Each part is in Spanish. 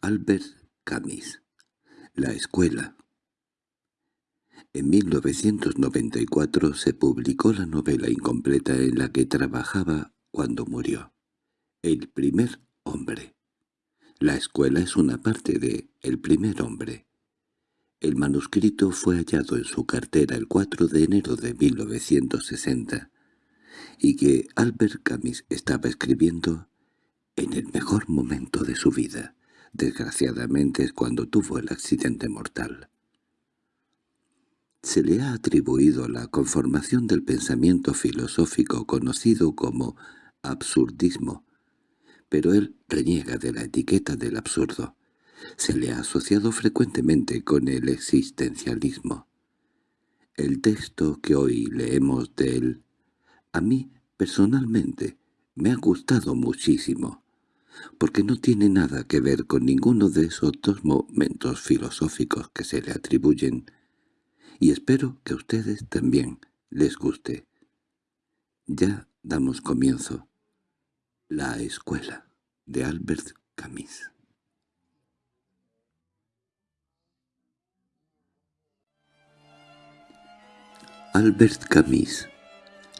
Albert Camus. La escuela. En 1994 se publicó la novela incompleta en la que trabajaba cuando murió. El primer hombre. La escuela es una parte de El primer hombre. El manuscrito fue hallado en su cartera el 4 de enero de 1960 y que Albert Camus estaba escribiendo en el mejor momento de su vida. Desgraciadamente es cuando tuvo el accidente mortal. Se le ha atribuido la conformación del pensamiento filosófico conocido como absurdismo, pero él reniega de la etiqueta del absurdo se le ha asociado frecuentemente con el existencialismo. El texto que hoy leemos de él, a mí, personalmente, me ha gustado muchísimo, porque no tiene nada que ver con ninguno de esos dos momentos filosóficos que se le atribuyen, y espero que a ustedes también les guste. Ya damos comienzo. La escuela de Albert Camus Albert Camus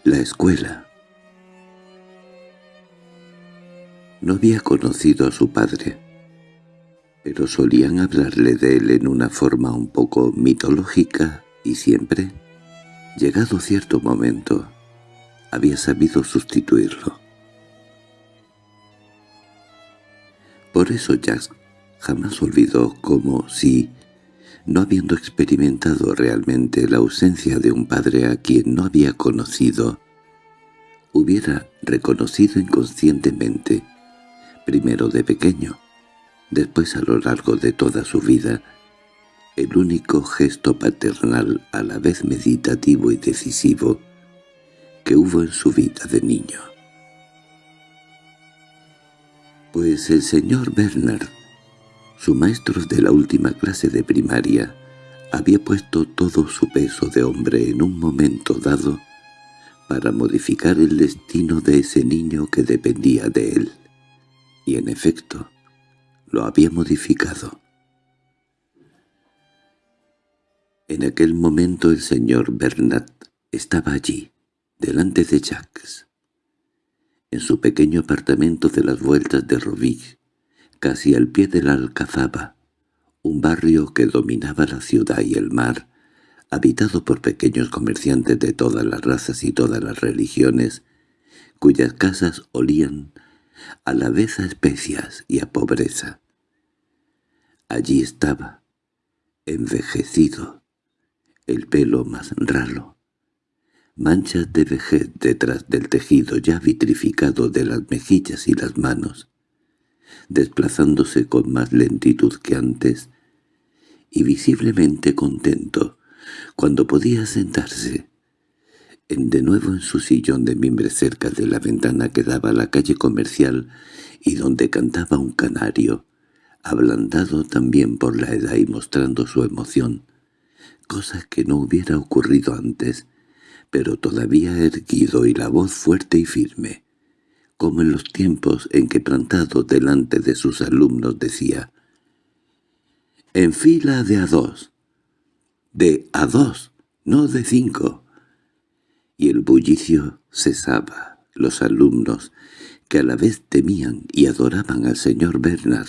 La escuela No había conocido a su padre, pero solían hablarle de él en una forma un poco mitológica y siempre, llegado cierto momento, había sabido sustituirlo. Por eso Jack jamás olvidó como si no habiendo experimentado realmente la ausencia de un padre a quien no había conocido, hubiera reconocido inconscientemente, primero de pequeño, después a lo largo de toda su vida, el único gesto paternal a la vez meditativo y decisivo que hubo en su vida de niño. Pues el señor Bernard su maestro de la última clase de primaria había puesto todo su peso de hombre en un momento dado para modificar el destino de ese niño que dependía de él. Y en efecto, lo había modificado. En aquel momento el señor Bernat estaba allí, delante de Jacques, en su pequeño apartamento de las vueltas de Rovig, casi al pie de la Alcazaba, un barrio que dominaba la ciudad y el mar, habitado por pequeños comerciantes de todas las razas y todas las religiones, cuyas casas olían a la vez a especias y a pobreza. Allí estaba, envejecido, el pelo más ralo, manchas de vejez detrás del tejido ya vitrificado de las mejillas y las manos, desplazándose con más lentitud que antes, y visiblemente contento, cuando podía sentarse, en de nuevo en su sillón de mimbre cerca de la ventana que daba a la calle comercial y donde cantaba un canario, ablandado también por la edad y mostrando su emoción, cosa que no hubiera ocurrido antes, pero todavía erguido y la voz fuerte y firme como en los tiempos en que plantado delante de sus alumnos decía «En fila de a dos, de a dos, no de cinco». Y el bullicio cesaba. Los alumnos, que a la vez temían y adoraban al señor Bernard,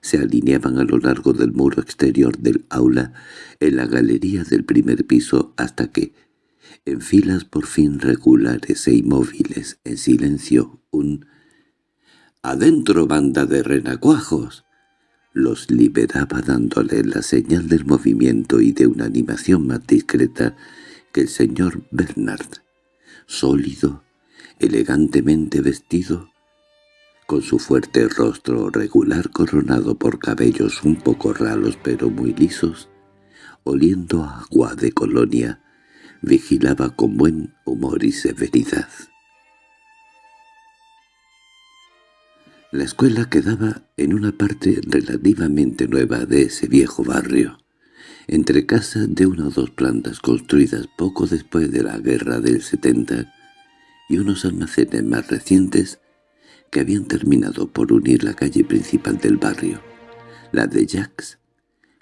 se alineaban a lo largo del muro exterior del aula en la galería del primer piso hasta que, en filas por fin regulares e inmóviles, en silencio, un «¡Adentro, banda de renacuajos!» los liberaba dándole la señal del movimiento y de una animación más discreta que el señor Bernard, sólido, elegantemente vestido, con su fuerte rostro regular coronado por cabellos un poco ralos pero muy lisos, oliendo agua de colonia, vigilaba con buen humor y severidad. La escuela quedaba en una parte relativamente nueva de ese viejo barrio, entre casas de una o dos plantas construidas poco después de la guerra del 70 y unos almacenes más recientes que habían terminado por unir la calle principal del barrio, la de Jacques,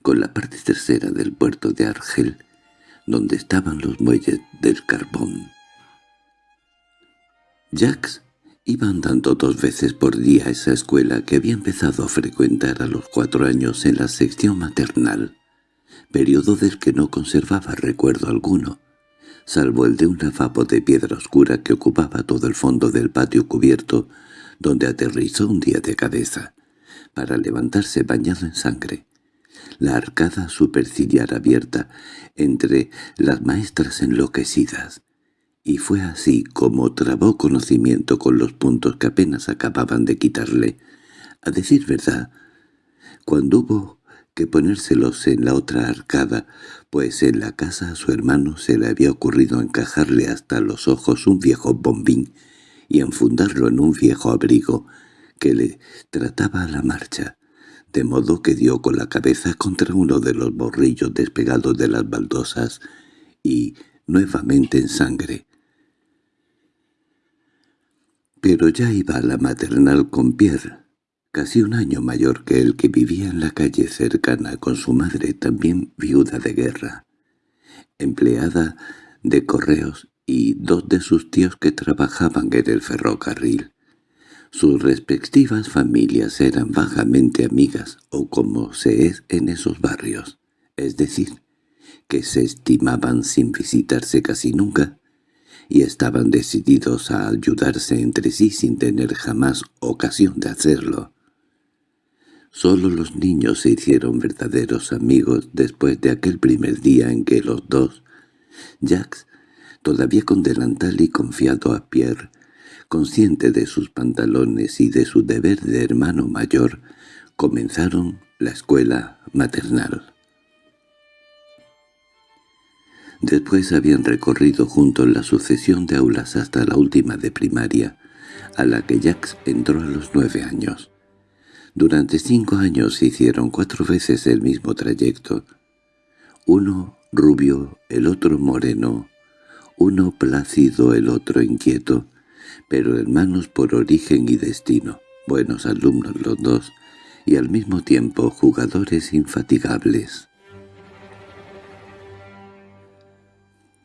con la parte tercera del puerto de Argel, donde estaban los muelles del carbón. Jacques iba andando dos veces por día a esa escuela que había empezado a frecuentar a los cuatro años en la sección maternal, periodo del que no conservaba recuerdo alguno, salvo el de un lavabo de piedra oscura que ocupaba todo el fondo del patio cubierto, donde aterrizó un día de cabeza, para levantarse bañado en sangre. La arcada superciliar abierta entre las maestras enloquecidas, y fue así como trabó conocimiento con los puntos que apenas acababan de quitarle. A decir verdad, cuando hubo ponérselos en la otra arcada, pues en la casa a su hermano se le había ocurrido encajarle hasta los ojos un viejo bombín y enfundarlo en un viejo abrigo que le trataba a la marcha, de modo que dio con la cabeza contra uno de los borrillos despegados de las baldosas y, nuevamente en sangre, pero ya iba a la maternal con Pierre, casi un año mayor que él que vivía en la calle cercana con su madre también viuda de guerra, empleada de correos y dos de sus tíos que trabajaban en el ferrocarril. Sus respectivas familias eran vagamente amigas, o como se es en esos barrios, es decir, que se estimaban sin visitarse casi nunca, y estaban decididos a ayudarse entre sí sin tener jamás ocasión de hacerlo. Solo los niños se hicieron verdaderos amigos después de aquel primer día en que los dos, Jacques, todavía con delantal y confiado a Pierre, consciente de sus pantalones y de su deber de hermano mayor, comenzaron la escuela maternal. Después habían recorrido juntos la sucesión de aulas hasta la última de primaria, a la que Jacques entró a los nueve años. Durante cinco años hicieron cuatro veces el mismo trayecto. Uno rubio, el otro moreno, uno plácido, el otro inquieto, pero hermanos por origen y destino, buenos alumnos los dos, y al mismo tiempo jugadores infatigables.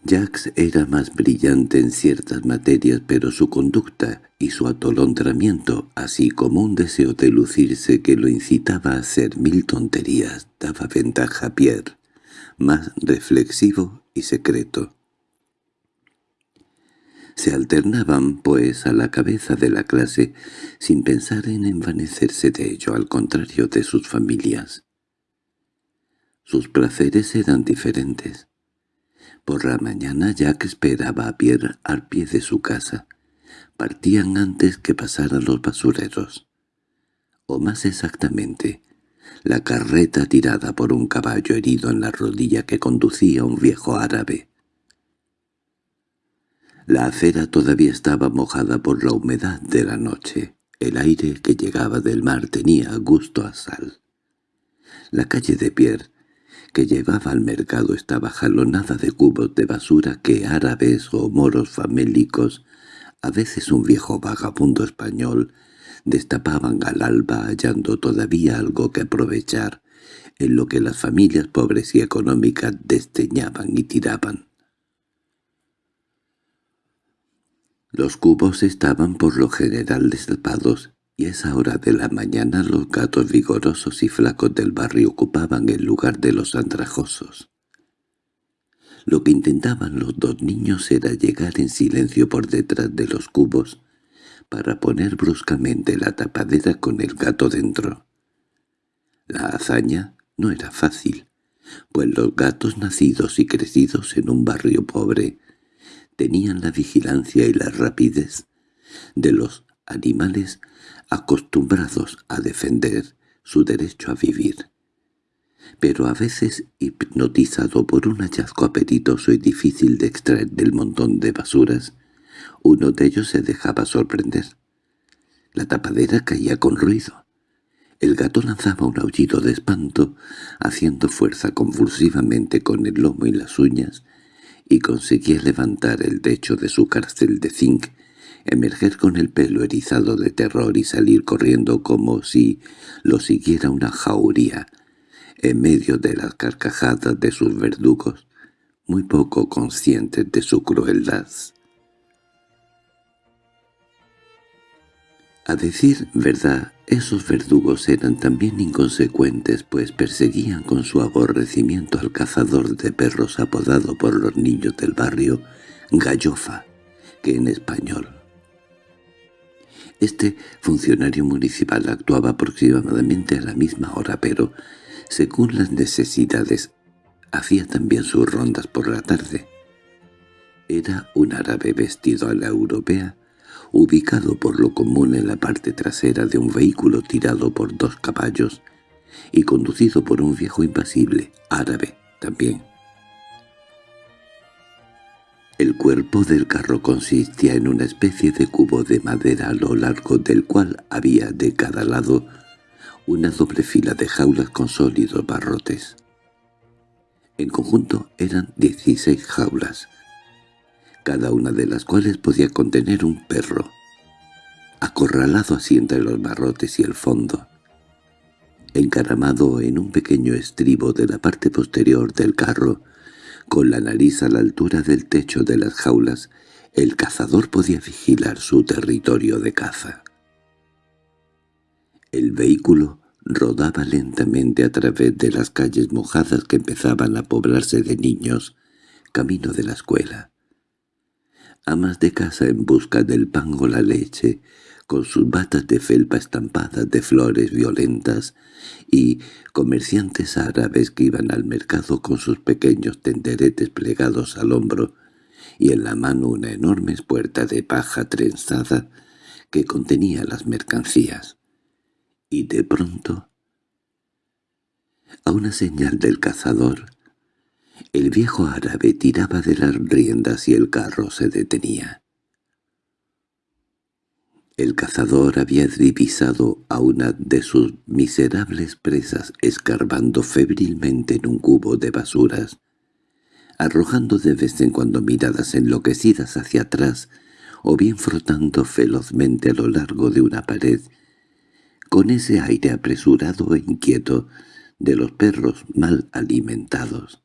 Jacques era más brillante en ciertas materias, pero su conducta y su atolondramiento, así como un deseo de lucirse que lo incitaba a hacer mil tonterías, daba ventaja a Pierre, más reflexivo y secreto. Se alternaban, pues, a la cabeza de la clase, sin pensar en envanecerse de ello, al contrario de sus familias. Sus placeres eran diferentes. Por la mañana Jack esperaba a Pierre al pie de su casa. Partían antes que pasaran los basureros. O más exactamente, la carreta tirada por un caballo herido en la rodilla que conducía un viejo árabe. La acera todavía estaba mojada por la humedad de la noche. El aire que llegaba del mar tenía gusto a sal. La calle de Pierre que llevaba al mercado estaba jalonada de cubos de basura que árabes o moros famélicos, a veces un viejo vagabundo español, destapaban al alba hallando todavía algo que aprovechar, en lo que las familias pobres y económicas desteñaban y tiraban. Los cubos estaban por lo general destapados y esa hora de la mañana los gatos vigorosos y flacos del barrio ocupaban el lugar de los andrajosos. Lo que intentaban los dos niños era llegar en silencio por detrás de los cubos para poner bruscamente la tapadera con el gato dentro. La hazaña no era fácil, pues los gatos nacidos y crecidos en un barrio pobre tenían la vigilancia y la rapidez de los animales acostumbrados a defender su derecho a vivir. Pero a veces, hipnotizado por un hallazgo apetitoso y difícil de extraer del montón de basuras, uno de ellos se dejaba sorprender. La tapadera caía con ruido. El gato lanzaba un aullido de espanto, haciendo fuerza convulsivamente con el lomo y las uñas, y conseguía levantar el techo de su cárcel de zinc emerger con el pelo erizado de terror y salir corriendo como si lo siguiera una jauría, en medio de las carcajadas de sus verdugos, muy poco conscientes de su crueldad. A decir verdad, esos verdugos eran también inconsecuentes, pues perseguían con su aborrecimiento al cazador de perros apodado por los niños del barrio Gallofa, que en español. Este funcionario municipal actuaba aproximadamente a la misma hora, pero, según las necesidades, hacía también sus rondas por la tarde. Era un árabe vestido a la europea, ubicado por lo común en la parte trasera de un vehículo tirado por dos caballos y conducido por un viejo impasible, árabe también. El cuerpo del carro consistía en una especie de cubo de madera a lo largo del cual había de cada lado una doble fila de jaulas con sólidos barrotes. En conjunto eran dieciséis jaulas, cada una de las cuales podía contener un perro, acorralado así entre los barrotes y el fondo. Encaramado en un pequeño estribo de la parte posterior del carro, con la nariz a la altura del techo de las jaulas, el cazador podía vigilar su territorio de caza. El vehículo rodaba lentamente a través de las calles mojadas que empezaban a poblarse de niños, camino de la escuela amas de casa en busca del pan o la leche, con sus batas de felpa estampadas de flores violentas, y comerciantes árabes que iban al mercado con sus pequeños tenderetes plegados al hombro, y en la mano una enorme puerta de paja trenzada que contenía las mercancías. Y de pronto, a una señal del cazador, el viejo árabe tiraba de las riendas y el carro se detenía. El cazador había divisado a una de sus miserables presas escarbando febrilmente en un cubo de basuras, arrojando de vez en cuando miradas enloquecidas hacia atrás o bien frotando velozmente a lo largo de una pared, con ese aire apresurado e inquieto de los perros mal alimentados.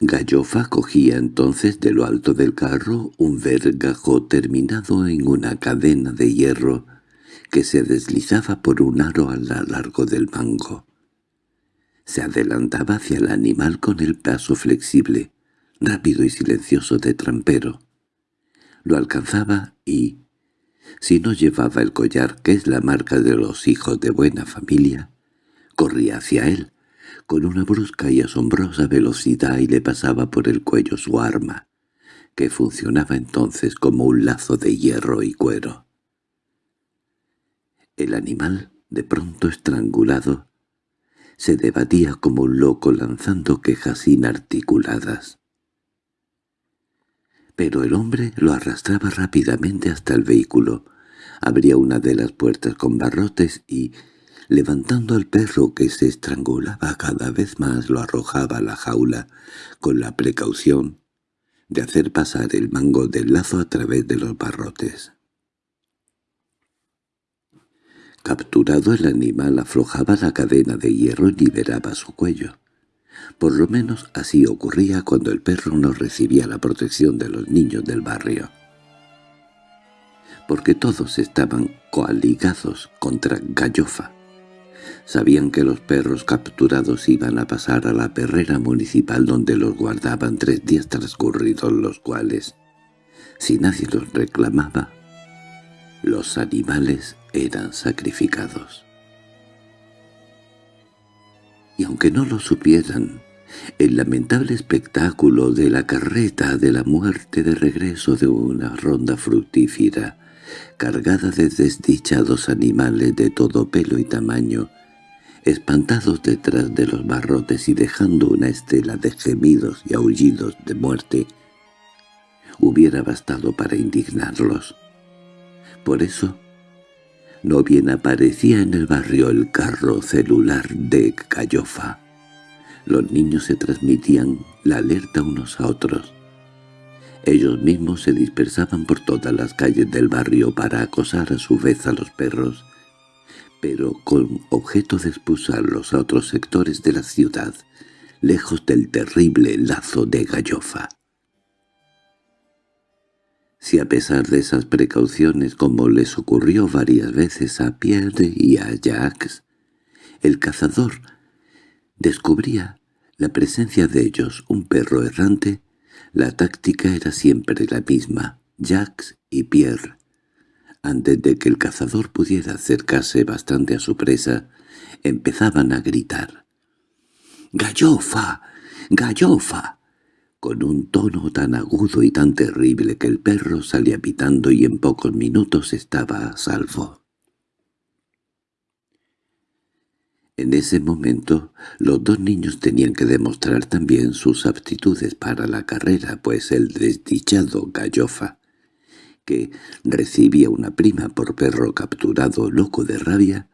Gallofa cogía entonces de lo alto del carro un vergajo terminado en una cadena de hierro que se deslizaba por un aro a lo largo del mango. Se adelantaba hacia el animal con el paso flexible, rápido y silencioso de trampero. Lo alcanzaba y, si no llevaba el collar que es la marca de los hijos de buena familia, corría hacia él, con una brusca y asombrosa velocidad y le pasaba por el cuello su arma, que funcionaba entonces como un lazo de hierro y cuero. El animal, de pronto estrangulado, se debatía como un loco lanzando quejas inarticuladas. Pero el hombre lo arrastraba rápidamente hasta el vehículo, abría una de las puertas con barrotes y, Levantando al perro que se estrangulaba cada vez más lo arrojaba a la jaula con la precaución de hacer pasar el mango del lazo a través de los barrotes. Capturado el animal aflojaba la cadena de hierro y liberaba su cuello. Por lo menos así ocurría cuando el perro no recibía la protección de los niños del barrio. Porque todos estaban coaligados contra Gallofa, Sabían que los perros capturados iban a pasar a la perrera municipal donde los guardaban tres días transcurridos los cuales, si nadie los reclamaba, los animales eran sacrificados. Y aunque no lo supieran, el lamentable espectáculo de la carreta de la muerte de regreso de una ronda fructífera, cargada de desdichados animales de todo pelo y tamaño, espantados detrás de los barrotes y dejando una estela de gemidos y aullidos de muerte, hubiera bastado para indignarlos. Por eso, no bien aparecía en el barrio el carro celular de Cayofa. Los niños se transmitían la alerta unos a otros. Ellos mismos se dispersaban por todas las calles del barrio para acosar a su vez a los perros, pero con objeto de expulsarlos a otros sectores de la ciudad, lejos del terrible lazo de gallofa. Si a pesar de esas precauciones, como les ocurrió varias veces a Pierre y a Jacques, el cazador descubría la presencia de ellos, un perro errante, la táctica era siempre la misma, Jacques y Pierre. Antes de que el cazador pudiera acercarse bastante a su presa, empezaban a gritar. «¡Gallofa! ¡Gallofa!» con un tono tan agudo y tan terrible que el perro salía pitando y en pocos minutos estaba a salvo. En ese momento, los dos niños tenían que demostrar también sus aptitudes para la carrera, pues el desdichado Gallofa, que recibía una prima por perro capturado loco de rabia,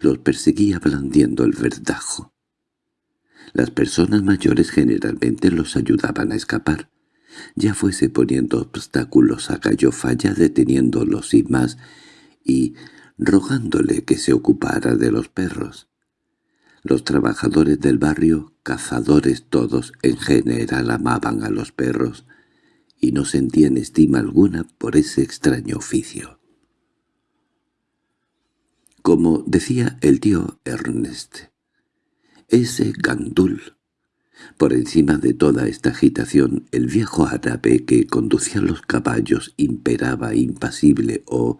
los perseguía blandiendo el verdajo. Las personas mayores generalmente los ayudaban a escapar, ya fuese poniendo obstáculos a Gallofa ya deteniéndolos sin más y rogándole que se ocupara de los perros. Los trabajadores del barrio, cazadores todos, en general amaban a los perros y no sentían estima alguna por ese extraño oficio. Como decía el tío Ernest, ese gandul. Por encima de toda esta agitación, el viejo árabe que conducía los caballos imperaba impasible o,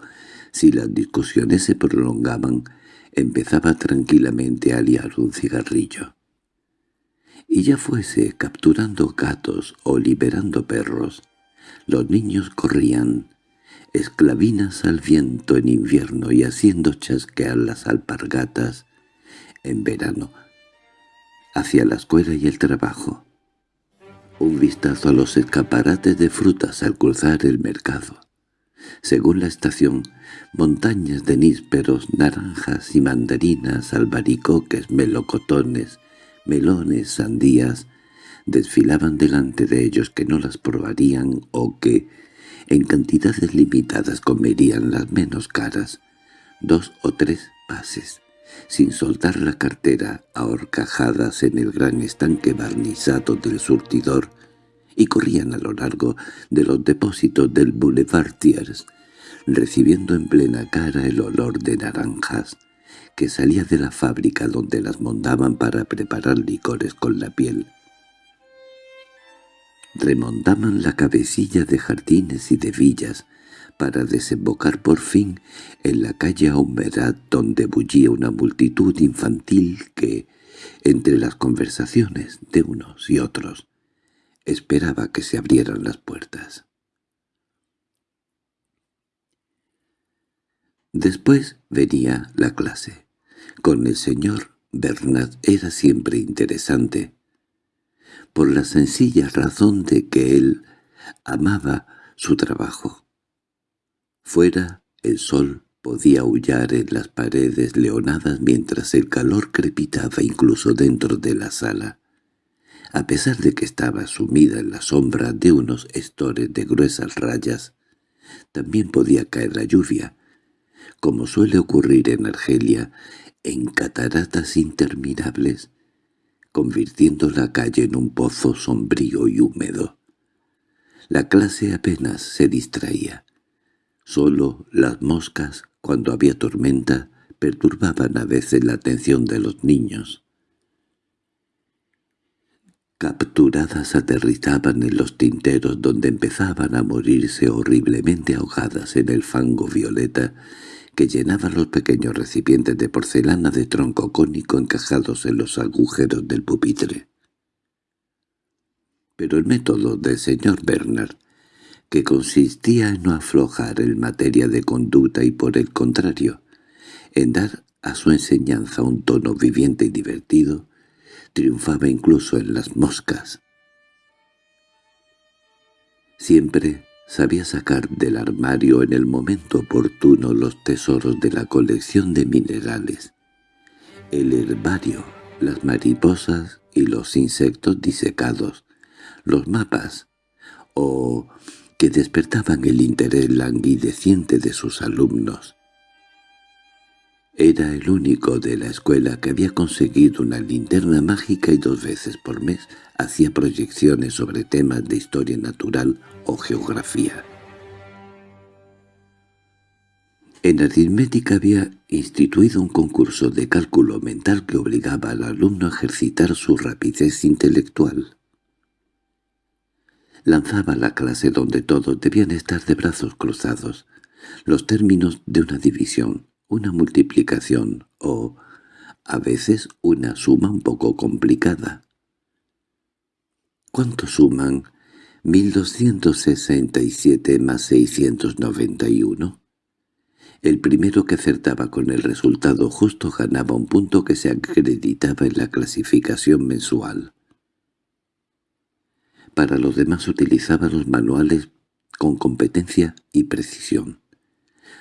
si las discusiones se prolongaban, empezaba tranquilamente a liar un cigarrillo. Y ya fuese capturando gatos o liberando perros, los niños corrían, esclavinas al viento en invierno y haciendo chasquear las alpargatas en verano, hacia la escuela y el trabajo. Un vistazo a los escaparates de frutas al cruzar el mercado. Según la estación, montañas de nísperos, naranjas y mandarinas, albaricoques, melocotones, melones, sandías, desfilaban delante de ellos que no las probarían o que, en cantidades limitadas, comerían las menos caras, dos o tres pases sin soltar la cartera, a horcajadas en el gran estanque barnizado del surtidor, y corrían a lo largo de los depósitos del Boulevard Thiers, recibiendo en plena cara el olor de naranjas que salía de la fábrica donde las montaban para preparar licores con la piel. Remontaban la cabecilla de jardines y de villas, para desembocar por fin en la calle Humedad donde bullía una multitud infantil que, entre las conversaciones de unos y otros, esperaba que se abrieran las puertas. Después venía la clase. Con el señor Bernard era siempre interesante, por la sencilla razón de que él amaba su trabajo. Fuera, el sol podía aullar en las paredes leonadas mientras el calor crepitaba incluso dentro de la sala. A pesar de que estaba sumida en la sombra de unos estores de gruesas rayas, también podía caer la lluvia, como suele ocurrir en Argelia, en cataratas interminables, convirtiendo la calle en un pozo sombrío y húmedo. La clase apenas se distraía. Solo las moscas, cuando había tormenta, perturbaban a veces la atención de los niños. Capturadas aterrizaban en los tinteros donde empezaban a morirse horriblemente ahogadas en el fango violeta que llenaba los pequeños recipientes de porcelana de tronco cónico encajados en los agujeros del pupitre. Pero el método del señor Bernard que consistía en no aflojar en materia de conducta y por el contrario, en dar a su enseñanza un tono viviente y divertido, triunfaba incluso en las moscas. Siempre sabía sacar del armario en el momento oportuno los tesoros de la colección de minerales, el herbario, las mariposas y los insectos disecados, los mapas, o que despertaban el interés languideciente de sus alumnos. Era el único de la escuela que había conseguido una linterna mágica y dos veces por mes hacía proyecciones sobre temas de historia natural o geografía. En aritmética había instituido un concurso de cálculo mental que obligaba al alumno a ejercitar su rapidez intelectual. Lanzaba la clase donde todos debían estar de brazos cruzados, los términos de una división, una multiplicación o, a veces, una suma un poco complicada. ¿Cuánto suman 1267 más 691? El primero que acertaba con el resultado justo ganaba un punto que se acreditaba en la clasificación mensual. Para los demás utilizaba los manuales con competencia y precisión.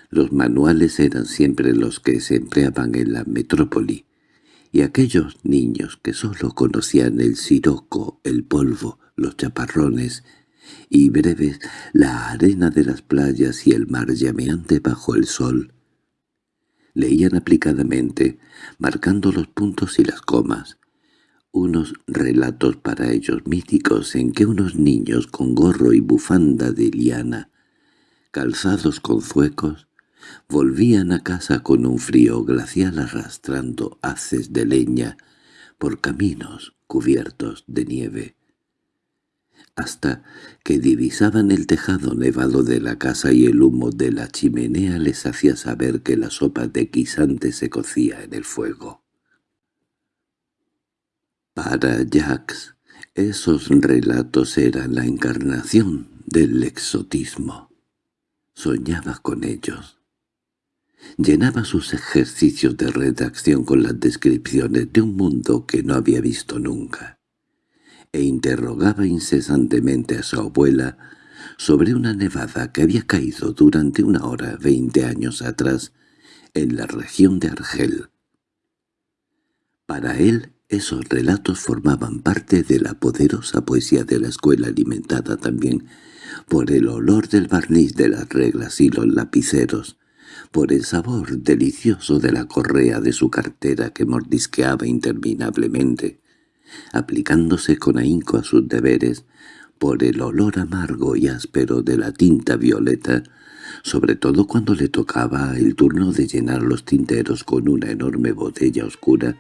Los manuales eran siempre los que se empleaban en la metrópoli, y aquellos niños que sólo conocían el siroco, el polvo, los chaparrones y breves la arena de las playas y el mar llameante bajo el sol, leían aplicadamente, marcando los puntos y las comas, unos relatos para ellos míticos en que unos niños con gorro y bufanda de liana, calzados con zuecos, volvían a casa con un frío glacial arrastrando haces de leña por caminos cubiertos de nieve, hasta que divisaban el tejado nevado de la casa y el humo de la chimenea les hacía saber que la sopa de guisante se cocía en el fuego. Para Jacques, esos relatos eran la encarnación del exotismo. Soñaba con ellos. Llenaba sus ejercicios de redacción con las descripciones de un mundo que no había visto nunca, e interrogaba incesantemente a su abuela sobre una nevada que había caído durante una hora veinte años atrás en la región de Argel. Para él esos relatos formaban parte de la poderosa poesía de la escuela alimentada también por el olor del barniz de las reglas y los lapiceros, por el sabor delicioso de la correa de su cartera que mordisqueaba interminablemente, aplicándose con ahínco a sus deberes, por el olor amargo y áspero de la tinta violeta, sobre todo cuando le tocaba el turno de llenar los tinteros con una enorme botella oscura,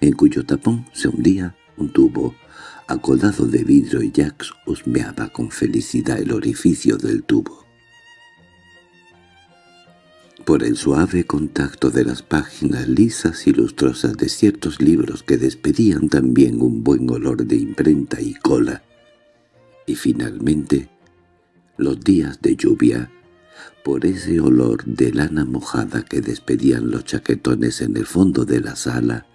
en cuyo tapón se hundía un tubo acodado de vidrio y Jax husmeaba con felicidad el orificio del tubo. Por el suave contacto de las páginas lisas y lustrosas de ciertos libros que despedían también un buen olor de imprenta y cola. Y finalmente, los días de lluvia, por ese olor de lana mojada que despedían los chaquetones en el fondo de la sala,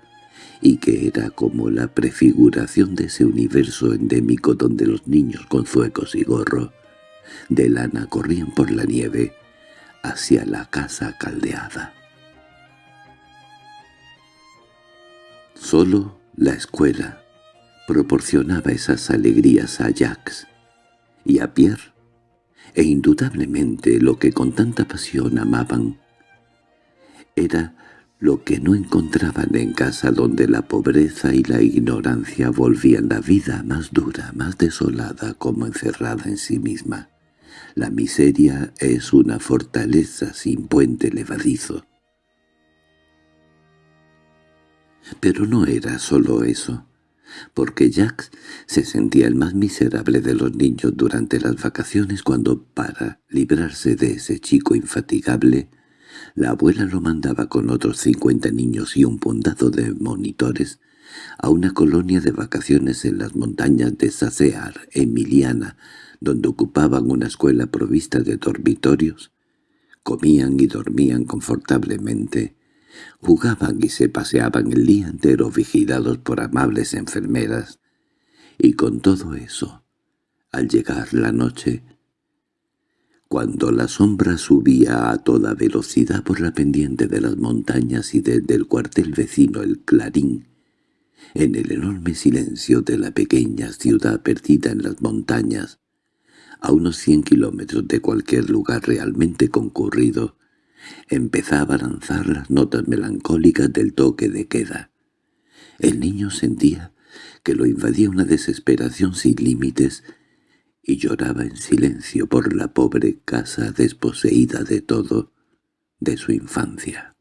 y que era como la prefiguración de ese universo endémico donde los niños con zuecos y gorro de lana corrían por la nieve, hacia la casa caldeada. Solo la escuela proporcionaba esas alegrías a Jacques y a Pierre, e indudablemente lo que con tanta pasión amaban era lo que no encontraban en casa donde la pobreza y la ignorancia volvían la vida más dura, más desolada como encerrada en sí misma. La miseria es una fortaleza sin puente levadizo. Pero no era solo eso, porque Jack se sentía el más miserable de los niños durante las vacaciones cuando, para librarse de ese chico infatigable, la abuela lo mandaba con otros cincuenta niños y un puntado de monitores a una colonia de vacaciones en las montañas de Sacear, Emiliana, donde ocupaban una escuela provista de dormitorios, comían y dormían confortablemente, jugaban y se paseaban el día entero vigilados por amables enfermeras, y con todo eso, al llegar la noche, cuando la sombra subía a toda velocidad por la pendiente de las montañas y desde el cuartel vecino el clarín, en el enorme silencio de la pequeña ciudad perdida en las montañas, a unos cien kilómetros de cualquier lugar realmente concurrido, empezaba a lanzar las notas melancólicas del toque de queda. El niño sentía que lo invadía una desesperación sin límites y lloraba en silencio por la pobre casa desposeída de todo de su infancia.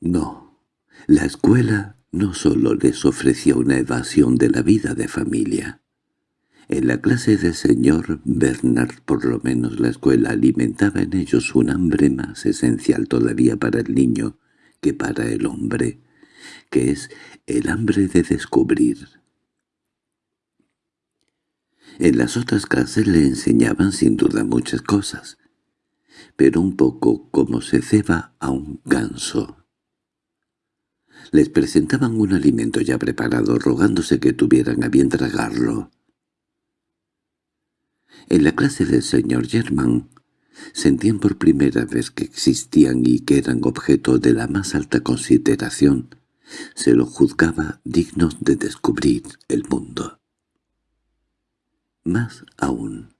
No, la escuela no solo les ofrecía una evasión de la vida de familia. En la clase del señor Bernard, por lo menos la escuela alimentaba en ellos un hambre más esencial todavía para el niño que para el hombre, que es el hambre de descubrir. En las otras clases le enseñaban sin duda muchas cosas, pero un poco como se ceba a un ganso. Les presentaban un alimento ya preparado, rogándose que tuvieran a bien tragarlo. En la clase del señor Germán sentían por primera vez que existían y que eran objeto de la más alta consideración. Se lo juzgaba dignos de descubrir el mundo. Más aún,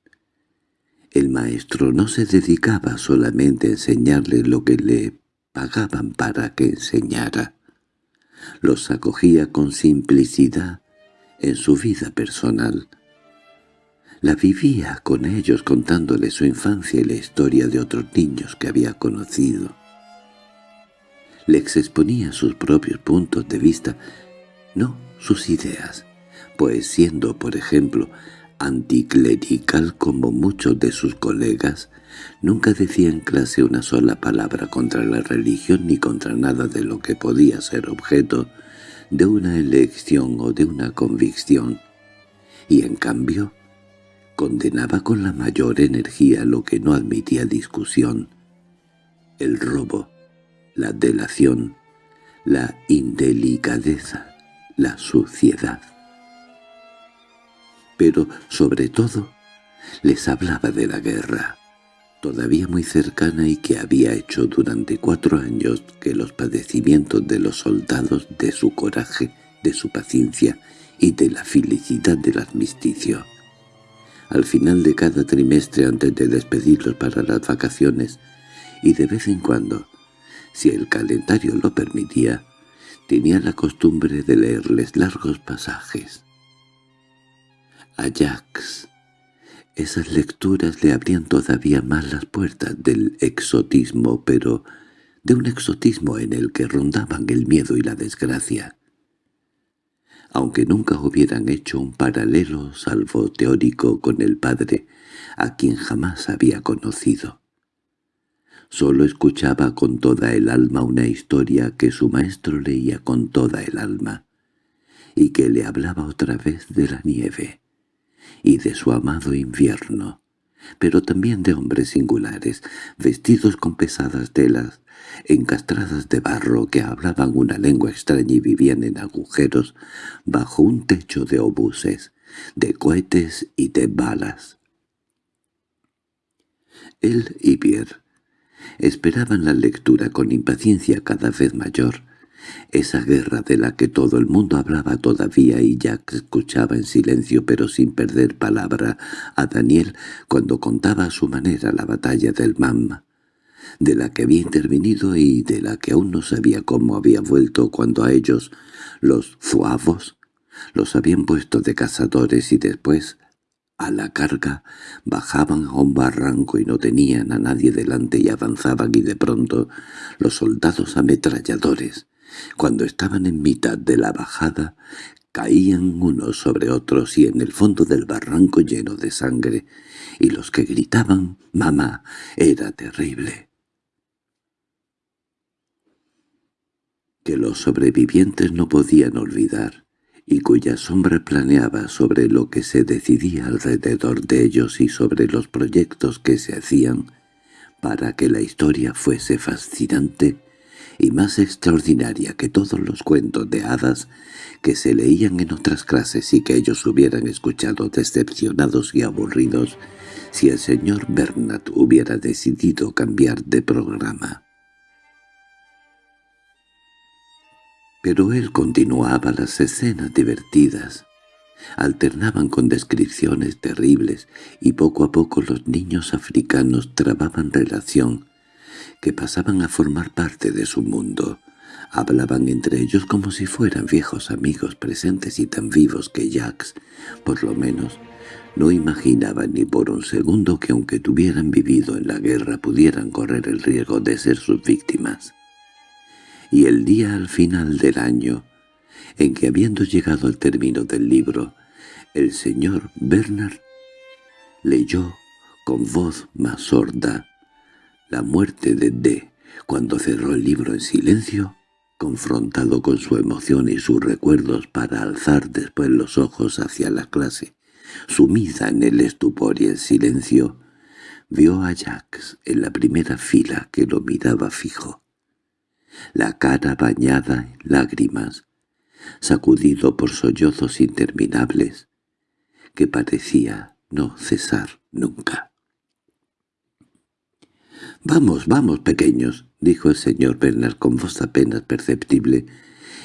el maestro no se dedicaba solamente a enseñarle lo que le pagaban para que enseñara. Los acogía con simplicidad en su vida personal. La vivía con ellos contándole su infancia y la historia de otros niños que había conocido. Les exponía sus propios puntos de vista, no sus ideas, pues siendo, por ejemplo, anticlerical como muchos de sus colegas, nunca decía en clase una sola palabra contra la religión ni contra nada de lo que podía ser objeto de una elección o de una convicción, y en cambio condenaba con la mayor energía lo que no admitía discusión, el robo, la delación, la indelicadeza, la suciedad. Pero sobre todo les hablaba de la guerra, todavía muy cercana y que había hecho durante cuatro años que los padecimientos de los soldados, de su coraje, de su paciencia y de la felicidad del armisticio. Al final de cada trimestre antes de despedirlos para las vacaciones, y de vez en cuando, si el calendario lo permitía, tenía la costumbre de leerles largos pasajes. Ajax. Esas lecturas le abrían todavía más las puertas del exotismo, pero de un exotismo en el que rondaban el miedo y la desgracia. Aunque nunca hubieran hecho un paralelo salvo teórico con el padre, a quien jamás había conocido. Solo escuchaba con toda el alma una historia que su maestro leía con toda el alma, y que le hablaba otra vez de la nieve y de su amado invierno, pero también de hombres singulares, vestidos con pesadas telas, encastradas de barro que hablaban una lengua extraña y vivían en agujeros bajo un techo de obuses, de cohetes y de balas. Él y Pierre esperaban la lectura con impaciencia cada vez mayor, esa guerra de la que todo el mundo hablaba todavía y Jack escuchaba en silencio pero sin perder palabra a Daniel cuando contaba a su manera la batalla del Mamma, de la que había intervenido y de la que aún no sabía cómo había vuelto cuando a ellos, los zuavos, los habían puesto de cazadores y después, a la carga, bajaban a un barranco y no tenían a nadie delante y avanzaban y de pronto los soldados ametralladores, cuando estaban en mitad de la bajada, caían unos sobre otros y en el fondo del barranco lleno de sangre, y los que gritaban «¡Mamá!» era terrible. Que los sobrevivientes no podían olvidar, y cuya sombra planeaba sobre lo que se decidía alrededor de ellos y sobre los proyectos que se hacían para que la historia fuese fascinante, y más extraordinaria que todos los cuentos de hadas que se leían en otras clases y que ellos hubieran escuchado decepcionados y aburridos si el señor Bernat hubiera decidido cambiar de programa. Pero él continuaba las escenas divertidas, alternaban con descripciones terribles y poco a poco los niños africanos trababan relación, que pasaban a formar parte de su mundo. Hablaban entre ellos como si fueran viejos amigos presentes y tan vivos que Jacques, por lo menos, no imaginaba ni por un segundo que aunque tuvieran vivido en la guerra pudieran correr el riesgo de ser sus víctimas. Y el día al final del año, en que habiendo llegado al término del libro, el señor Bernard leyó con voz más sorda la muerte de D. Cuando cerró el libro en silencio, confrontado con su emoción y sus recuerdos para alzar después los ojos hacia la clase, sumida en el estupor y el silencio, vio a Jacques en la primera fila que lo miraba fijo. La cara bañada en lágrimas, sacudido por sollozos interminables, que parecía no cesar nunca. «Vamos, vamos, pequeños», dijo el señor Bernard con voz apenas perceptible,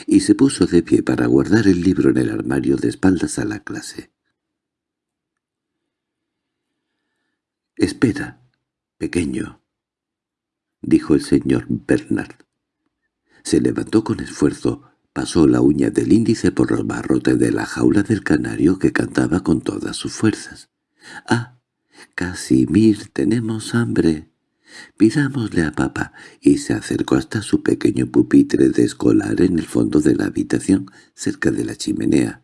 y se puso de pie para guardar el libro en el armario de espaldas a la clase. «Espera, pequeño», dijo el señor Bernard. Se levantó con esfuerzo, pasó la uña del índice por los barrotes de la jaula del canario que cantaba con todas sus fuerzas. «¡Ah, Casimir, tenemos hambre! Pidámosle a papá», y se acercó hasta su pequeño pupitre de escolar en el fondo de la habitación, cerca de la chimenea.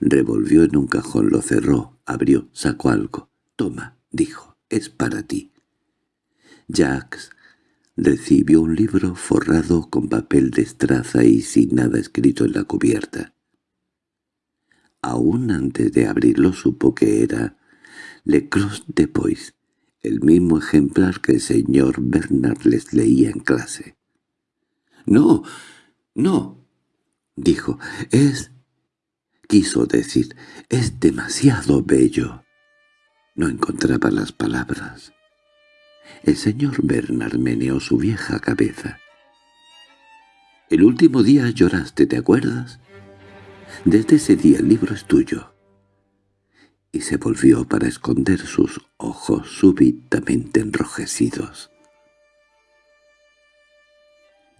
Revolvió en un cajón, lo cerró, abrió, sacó algo. «Toma», dijo es para ti. Jacques recibió un libro forrado con papel de estraza y sin nada escrito en la cubierta. Aún antes de abrirlo supo que era Le Cross de Pois, el mismo ejemplar que el señor Bernard les leía en clase. «No, no», dijo, «es...» quiso decir, «es demasiado bello». No encontraba las palabras. El señor Bernard meneó su vieja cabeza. «El último día lloraste, ¿te acuerdas? Desde ese día el libro es tuyo». Y se volvió para esconder sus ojos súbitamente enrojecidos.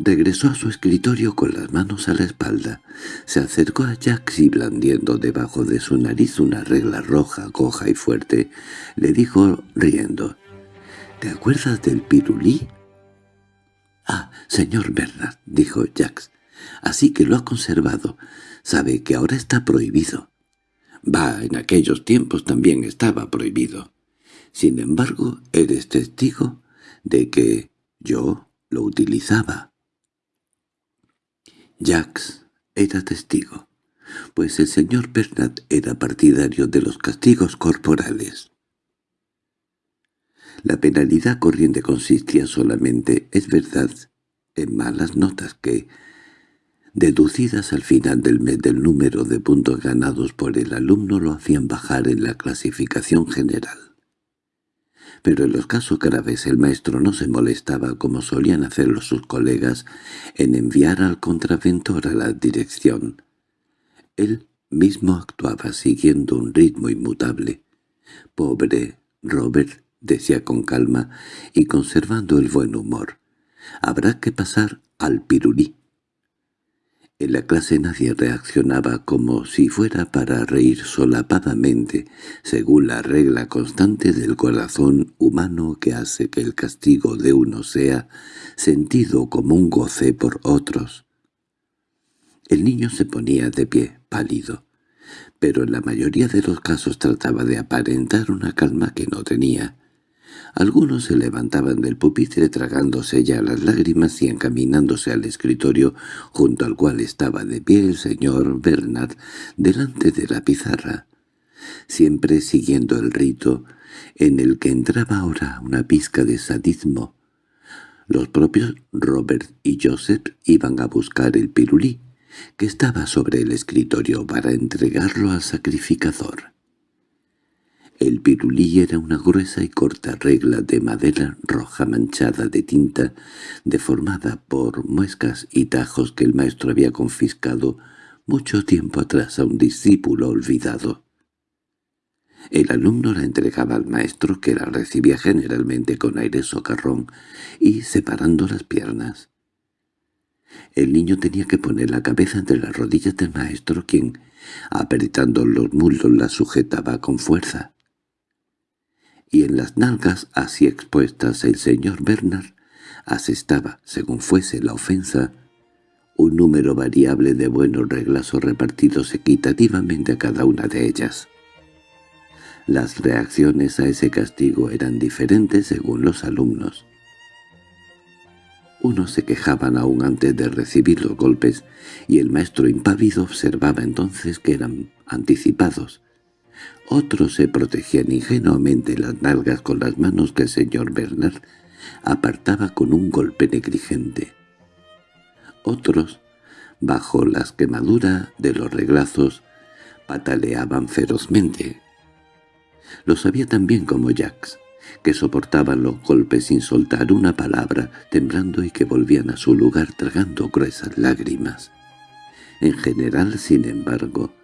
Regresó a su escritorio con las manos a la espalda. Se acercó a Jax y blandiendo debajo de su nariz una regla roja, coja y fuerte, le dijo riendo, «¿Te acuerdas del pirulí?» «Ah, señor Bernard», dijo Jax, «así que lo ha conservado. Sabe que ahora está prohibido». «Va, en aquellos tiempos también estaba prohibido. Sin embargo, eres testigo de que yo lo utilizaba». Jacques era testigo, pues el señor Bernat era partidario de los castigos corporales. La penalidad corriente consistía solamente, es verdad, en malas notas que, deducidas al final del mes del número de puntos ganados por el alumno, lo hacían bajar en la clasificación general pero en los casos graves el maestro no se molestaba como solían hacerlo sus colegas en enviar al contraventor a la dirección. Él mismo actuaba siguiendo un ritmo inmutable. «Pobre Robert», decía con calma y conservando el buen humor, «habrá que pasar al pirulí». En la clase nadie reaccionaba como si fuera para reír solapadamente, según la regla constante del corazón humano que hace que el castigo de uno sea sentido como un goce por otros. El niño se ponía de pie, pálido, pero en la mayoría de los casos trataba de aparentar una calma que no tenía. Algunos se levantaban del pupitre tragándose ya las lágrimas y encaminándose al escritorio junto al cual estaba de pie el señor Bernard delante de la pizarra, siempre siguiendo el rito en el que entraba ahora una pizca de sadismo. Los propios Robert y Joseph iban a buscar el pirulí, que estaba sobre el escritorio para entregarlo al sacrificador. El pirulí era una gruesa y corta regla de madera roja manchada de tinta, deformada por muescas y tajos que el maestro había confiscado mucho tiempo atrás a un discípulo olvidado. El alumno la entregaba al maestro, que la recibía generalmente con aire socarrón y separando las piernas. El niño tenía que poner la cabeza entre las rodillas del maestro, quien, apretando los muslos, la sujetaba con fuerza. Y en las nalgas así expuestas el señor Bernard asestaba, según fuese la ofensa, un número variable de buenos reglazos repartidos equitativamente a cada una de ellas. Las reacciones a ese castigo eran diferentes según los alumnos. Unos se quejaban aún antes de recibir los golpes, y el maestro impávido observaba entonces que eran anticipados. Otros se protegían ingenuamente las nalgas con las manos que el señor Bernard apartaba con un golpe negligente. Otros, bajo las quemaduras de los reglazos, pataleaban ferozmente. Lo sabía tan bien como Jax, que soportaban los golpes sin soltar una palabra, temblando y que volvían a su lugar tragando gruesas lágrimas. En general, sin embargo,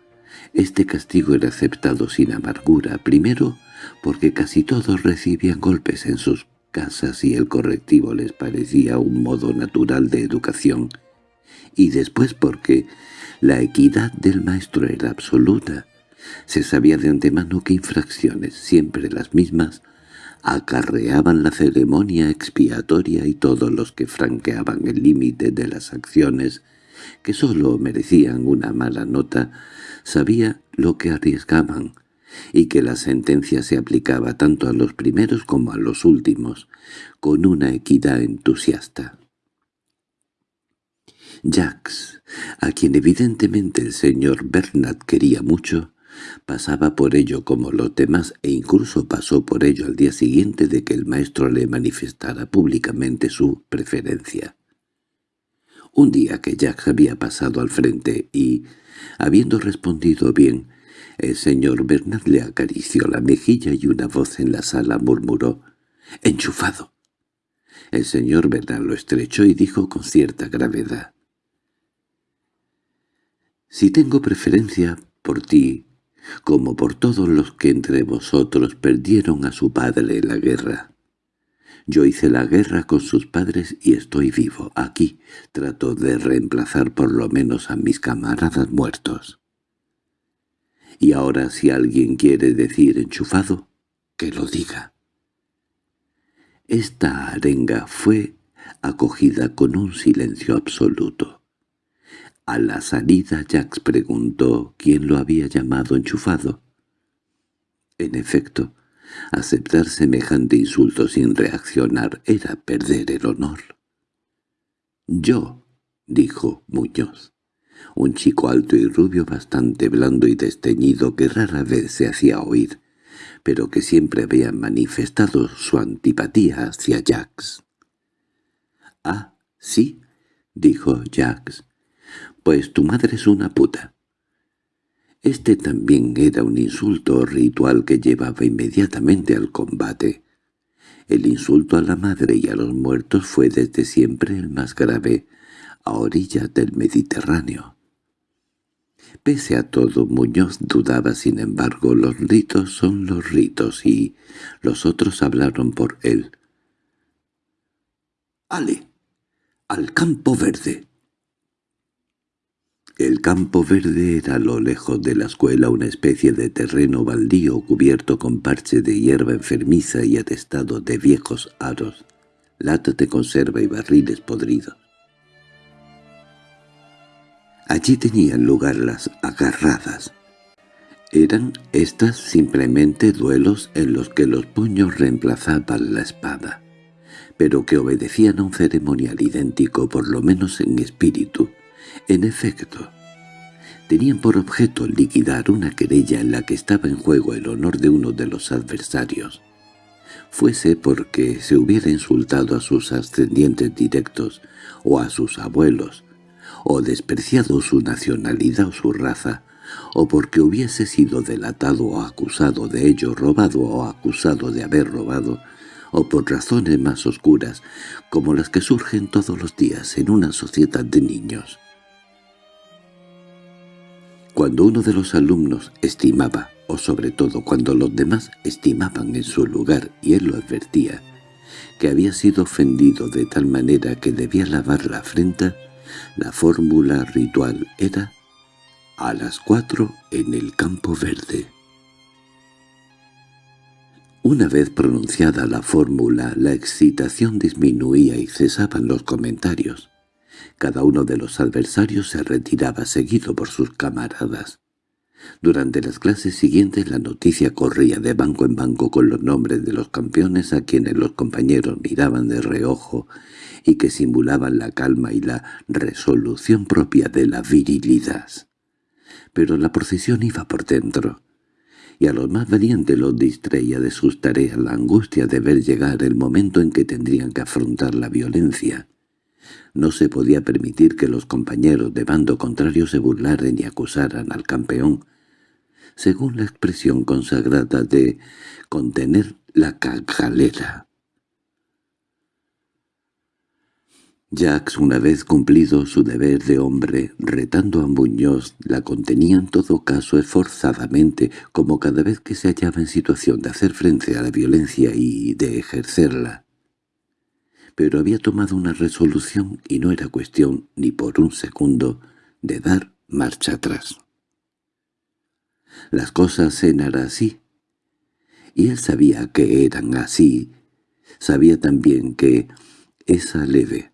este castigo era aceptado sin amargura, primero porque casi todos recibían golpes en sus casas y el correctivo les parecía un modo natural de educación, y después porque la equidad del maestro era absoluta. Se sabía de antemano que infracciones, siempre las mismas, acarreaban la ceremonia expiatoria y todos los que franqueaban el límite de las acciones, que sólo merecían una mala nota, sabía lo que arriesgaban, y que la sentencia se aplicaba tanto a los primeros como a los últimos, con una equidad entusiasta. Jacques, a quien evidentemente el señor Bernard quería mucho, pasaba por ello como los demás e incluso pasó por ello al día siguiente de que el maestro le manifestara públicamente su preferencia. Un día que Jacques había pasado al frente y, habiendo respondido bien, el señor Bernard le acarició la mejilla y una voz en la sala murmuró «¡Enchufado!». El señor Bernard lo estrechó y dijo con cierta gravedad «Si tengo preferencia por ti, como por todos los que entre vosotros perdieron a su padre en la guerra. Yo hice la guerra con sus padres y estoy vivo. Aquí trato de reemplazar por lo menos a mis camaradas muertos. Y ahora si alguien quiere decir enchufado, que lo diga. Esta arenga fue acogida con un silencio absoluto. A la salida Jax preguntó quién lo había llamado enchufado. En efecto, aceptar semejante insulto sin reaccionar era perder el honor. «Yo», dijo Muñoz un chico alto y rubio bastante blando y desteñido que rara vez se hacía oír, pero que siempre había manifestado su antipatía hacia Jax. —Ah, sí —dijo Jax—, pues tu madre es una puta. Este también era un insulto ritual que llevaba inmediatamente al combate. El insulto a la madre y a los muertos fue desde siempre el más grave, a orillas del Mediterráneo. Pese a todo, Muñoz dudaba, sin embargo, los ritos son los ritos, y los otros hablaron por él. —¡Ale! ¡Al campo verde! El campo verde era a lo lejos de la escuela una especie de terreno baldío cubierto con parche de hierba enfermiza y atestado de viejos aros, latas de conserva y barriles podridos. Allí tenían lugar las agarradas. Eran estas simplemente duelos en los que los puños reemplazaban la espada, pero que obedecían a un ceremonial idéntico por lo menos en espíritu. En efecto, tenían por objeto liquidar una querella en la que estaba en juego el honor de uno de los adversarios, fuese porque se hubiera insultado a sus ascendientes directos o a sus abuelos, o despreciado su nacionalidad o su raza, o porque hubiese sido delatado o acusado de ello, robado o acusado de haber robado, o por razones más oscuras, como las que surgen todos los días en una sociedad de niños. Cuando uno de los alumnos estimaba, o sobre todo cuando los demás estimaban en su lugar y él lo advertía, que había sido ofendido de tal manera que debía lavar la frente, la fórmula ritual era a las cuatro en el campo verde. Una vez pronunciada la fórmula, la excitación disminuía y cesaban los comentarios. Cada uno de los adversarios se retiraba seguido por sus camaradas. Durante las clases siguientes la noticia corría de banco en banco con los nombres de los campeones a quienes los compañeros miraban de reojo y que simulaban la calma y la resolución propia de la virilidad. Pero la procesión iba por dentro, y a los más valientes los distraía de sus tareas la angustia de ver llegar el momento en que tendrían que afrontar la violencia. No se podía permitir que los compañeros de bando contrario se burlaran y acusaran al campeón, según la expresión consagrada de contener la cagalera. Jacques, una vez cumplido su deber de hombre, retando a Muñoz, la contenía en todo caso esforzadamente, como cada vez que se hallaba en situación de hacer frente a la violencia y de ejercerla. Pero había tomado una resolución y no era cuestión, ni por un segundo, de dar marcha atrás. Las cosas eran así, y él sabía que eran así, sabía también que esa leve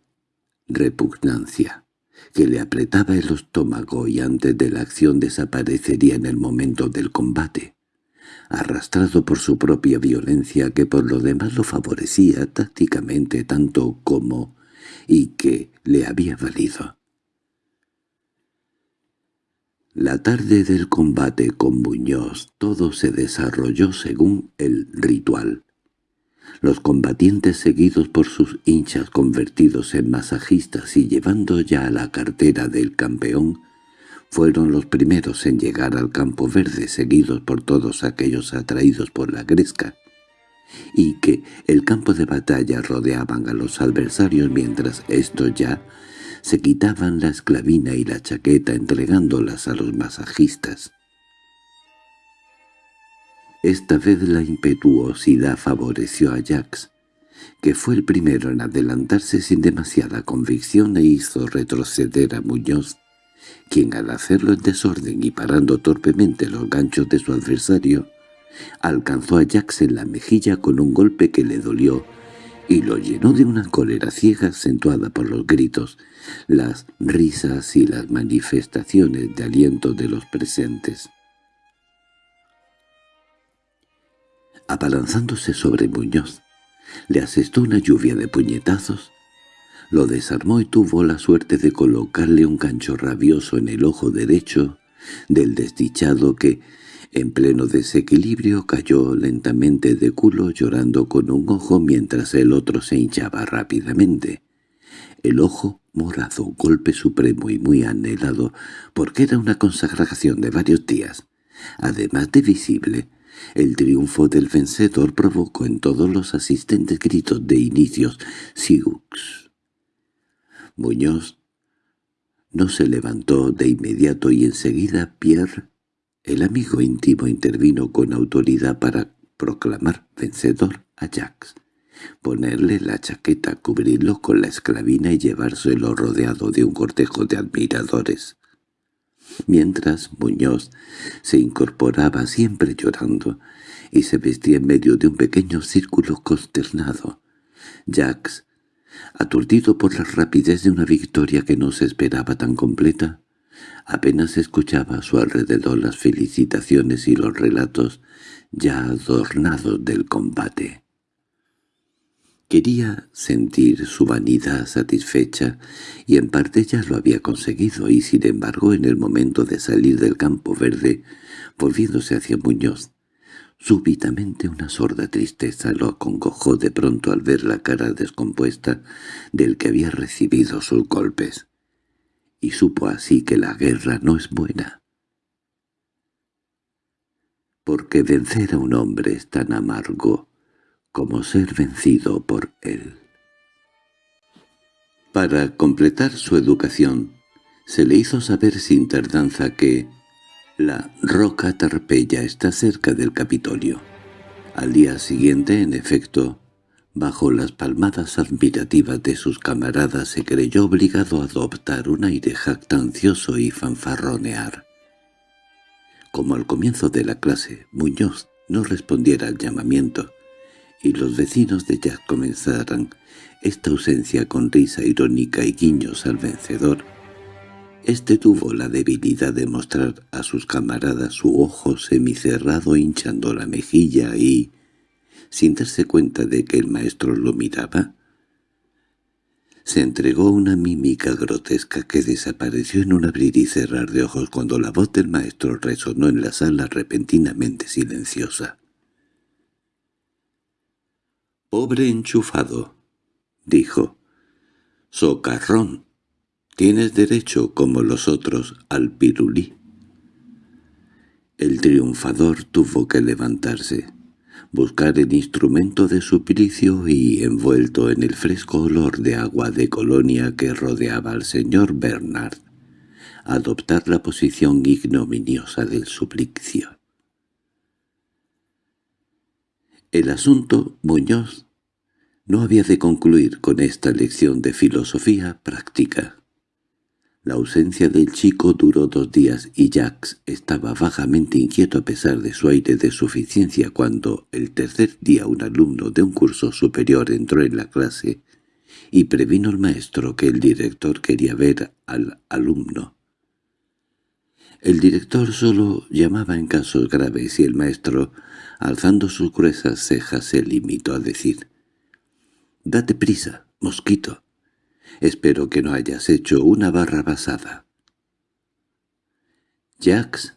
repugnancia que le apretaba el estómago y antes de la acción desaparecería en el momento del combate, arrastrado por su propia violencia que por lo demás lo favorecía tácticamente tanto como y que le había valido. La tarde del combate con Muñoz todo se desarrolló según el ritual. Los combatientes seguidos por sus hinchas convertidos en masajistas y llevando ya la cartera del campeón, fueron los primeros en llegar al campo verde seguidos por todos aquellos atraídos por la gresca, y que el campo de batalla rodeaban a los adversarios mientras estos ya se quitaban la esclavina y la chaqueta entregándolas a los masajistas. Esta vez la impetuosidad favoreció a Jax, que fue el primero en adelantarse sin demasiada convicción e hizo retroceder a Muñoz, quien al hacerlo en desorden y parando torpemente los ganchos de su adversario, alcanzó a Jax en la mejilla con un golpe que le dolió y lo llenó de una cólera ciega acentuada por los gritos, las risas y las manifestaciones de aliento de los presentes. Abalanzándose sobre Muñoz, le asestó una lluvia de puñetazos, lo desarmó y tuvo la suerte de colocarle un gancho rabioso en el ojo derecho del desdichado que, en pleno desequilibrio cayó lentamente de culo llorando con un ojo mientras el otro se hinchaba rápidamente. El ojo morado, golpe supremo y muy anhelado, porque era una consagración de varios días. Además de visible, el triunfo del vencedor provocó en todos los asistentes gritos de inicios «Siux». Muñoz no se levantó de inmediato y enseguida Pierre el amigo íntimo intervino con autoridad para proclamar vencedor a Jax, ponerle la chaqueta, cubrirlo con la esclavina y llevárselo rodeado de un cortejo de admiradores. Mientras Muñoz se incorporaba siempre llorando y se vestía en medio de un pequeño círculo consternado. Jax, aturdido por la rapidez de una victoria que no se esperaba tan completa, Apenas escuchaba a su alrededor las felicitaciones y los relatos ya adornados del combate. Quería sentir su vanidad satisfecha, y en parte ya lo había conseguido, y sin embargo en el momento de salir del campo verde, volviéndose hacia Muñoz, súbitamente una sorda tristeza lo acongojó de pronto al ver la cara descompuesta del que había recibido sus golpes y supo así que la guerra no es buena. Porque vencer a un hombre es tan amargo como ser vencido por él. Para completar su educación, se le hizo saber sin tardanza que, La roca Tarpeya está cerca del Capitolio. Al día siguiente, en efecto, bajo las palmadas admirativas de sus camaradas se creyó obligado a adoptar un aire jactancioso y fanfarronear. Como al comienzo de la clase Muñoz no respondiera al llamamiento, y los vecinos de Jack comenzaran esta ausencia con risa irónica y guiños al vencedor, este tuvo la debilidad de mostrar a sus camaradas su ojo semicerrado hinchando la mejilla y, sin darse cuenta de que el maestro lo miraba, se entregó una mímica grotesca que desapareció en un abrir y cerrar de ojos cuando la voz del maestro resonó en la sala repentinamente silenciosa. «Pobre enchufado», dijo. «Socarrón, tienes derecho, como los otros, al pirulí». El triunfador tuvo que levantarse buscar el instrumento de suplicio y, envuelto en el fresco olor de agua de colonia que rodeaba al señor Bernard, adoptar la posición ignominiosa del suplicio. El asunto, Muñoz, no había de concluir con esta lección de filosofía práctica. La ausencia del chico duró dos días y Jax estaba vagamente inquieto a pesar de su aire de suficiencia cuando el tercer día un alumno de un curso superior entró en la clase y previno al maestro que el director quería ver al alumno. El director solo llamaba en casos graves y el maestro, alzando sus gruesas cejas, se limitó a decir «Date prisa, mosquito». Espero que no hayas hecho una barra basada. Jax,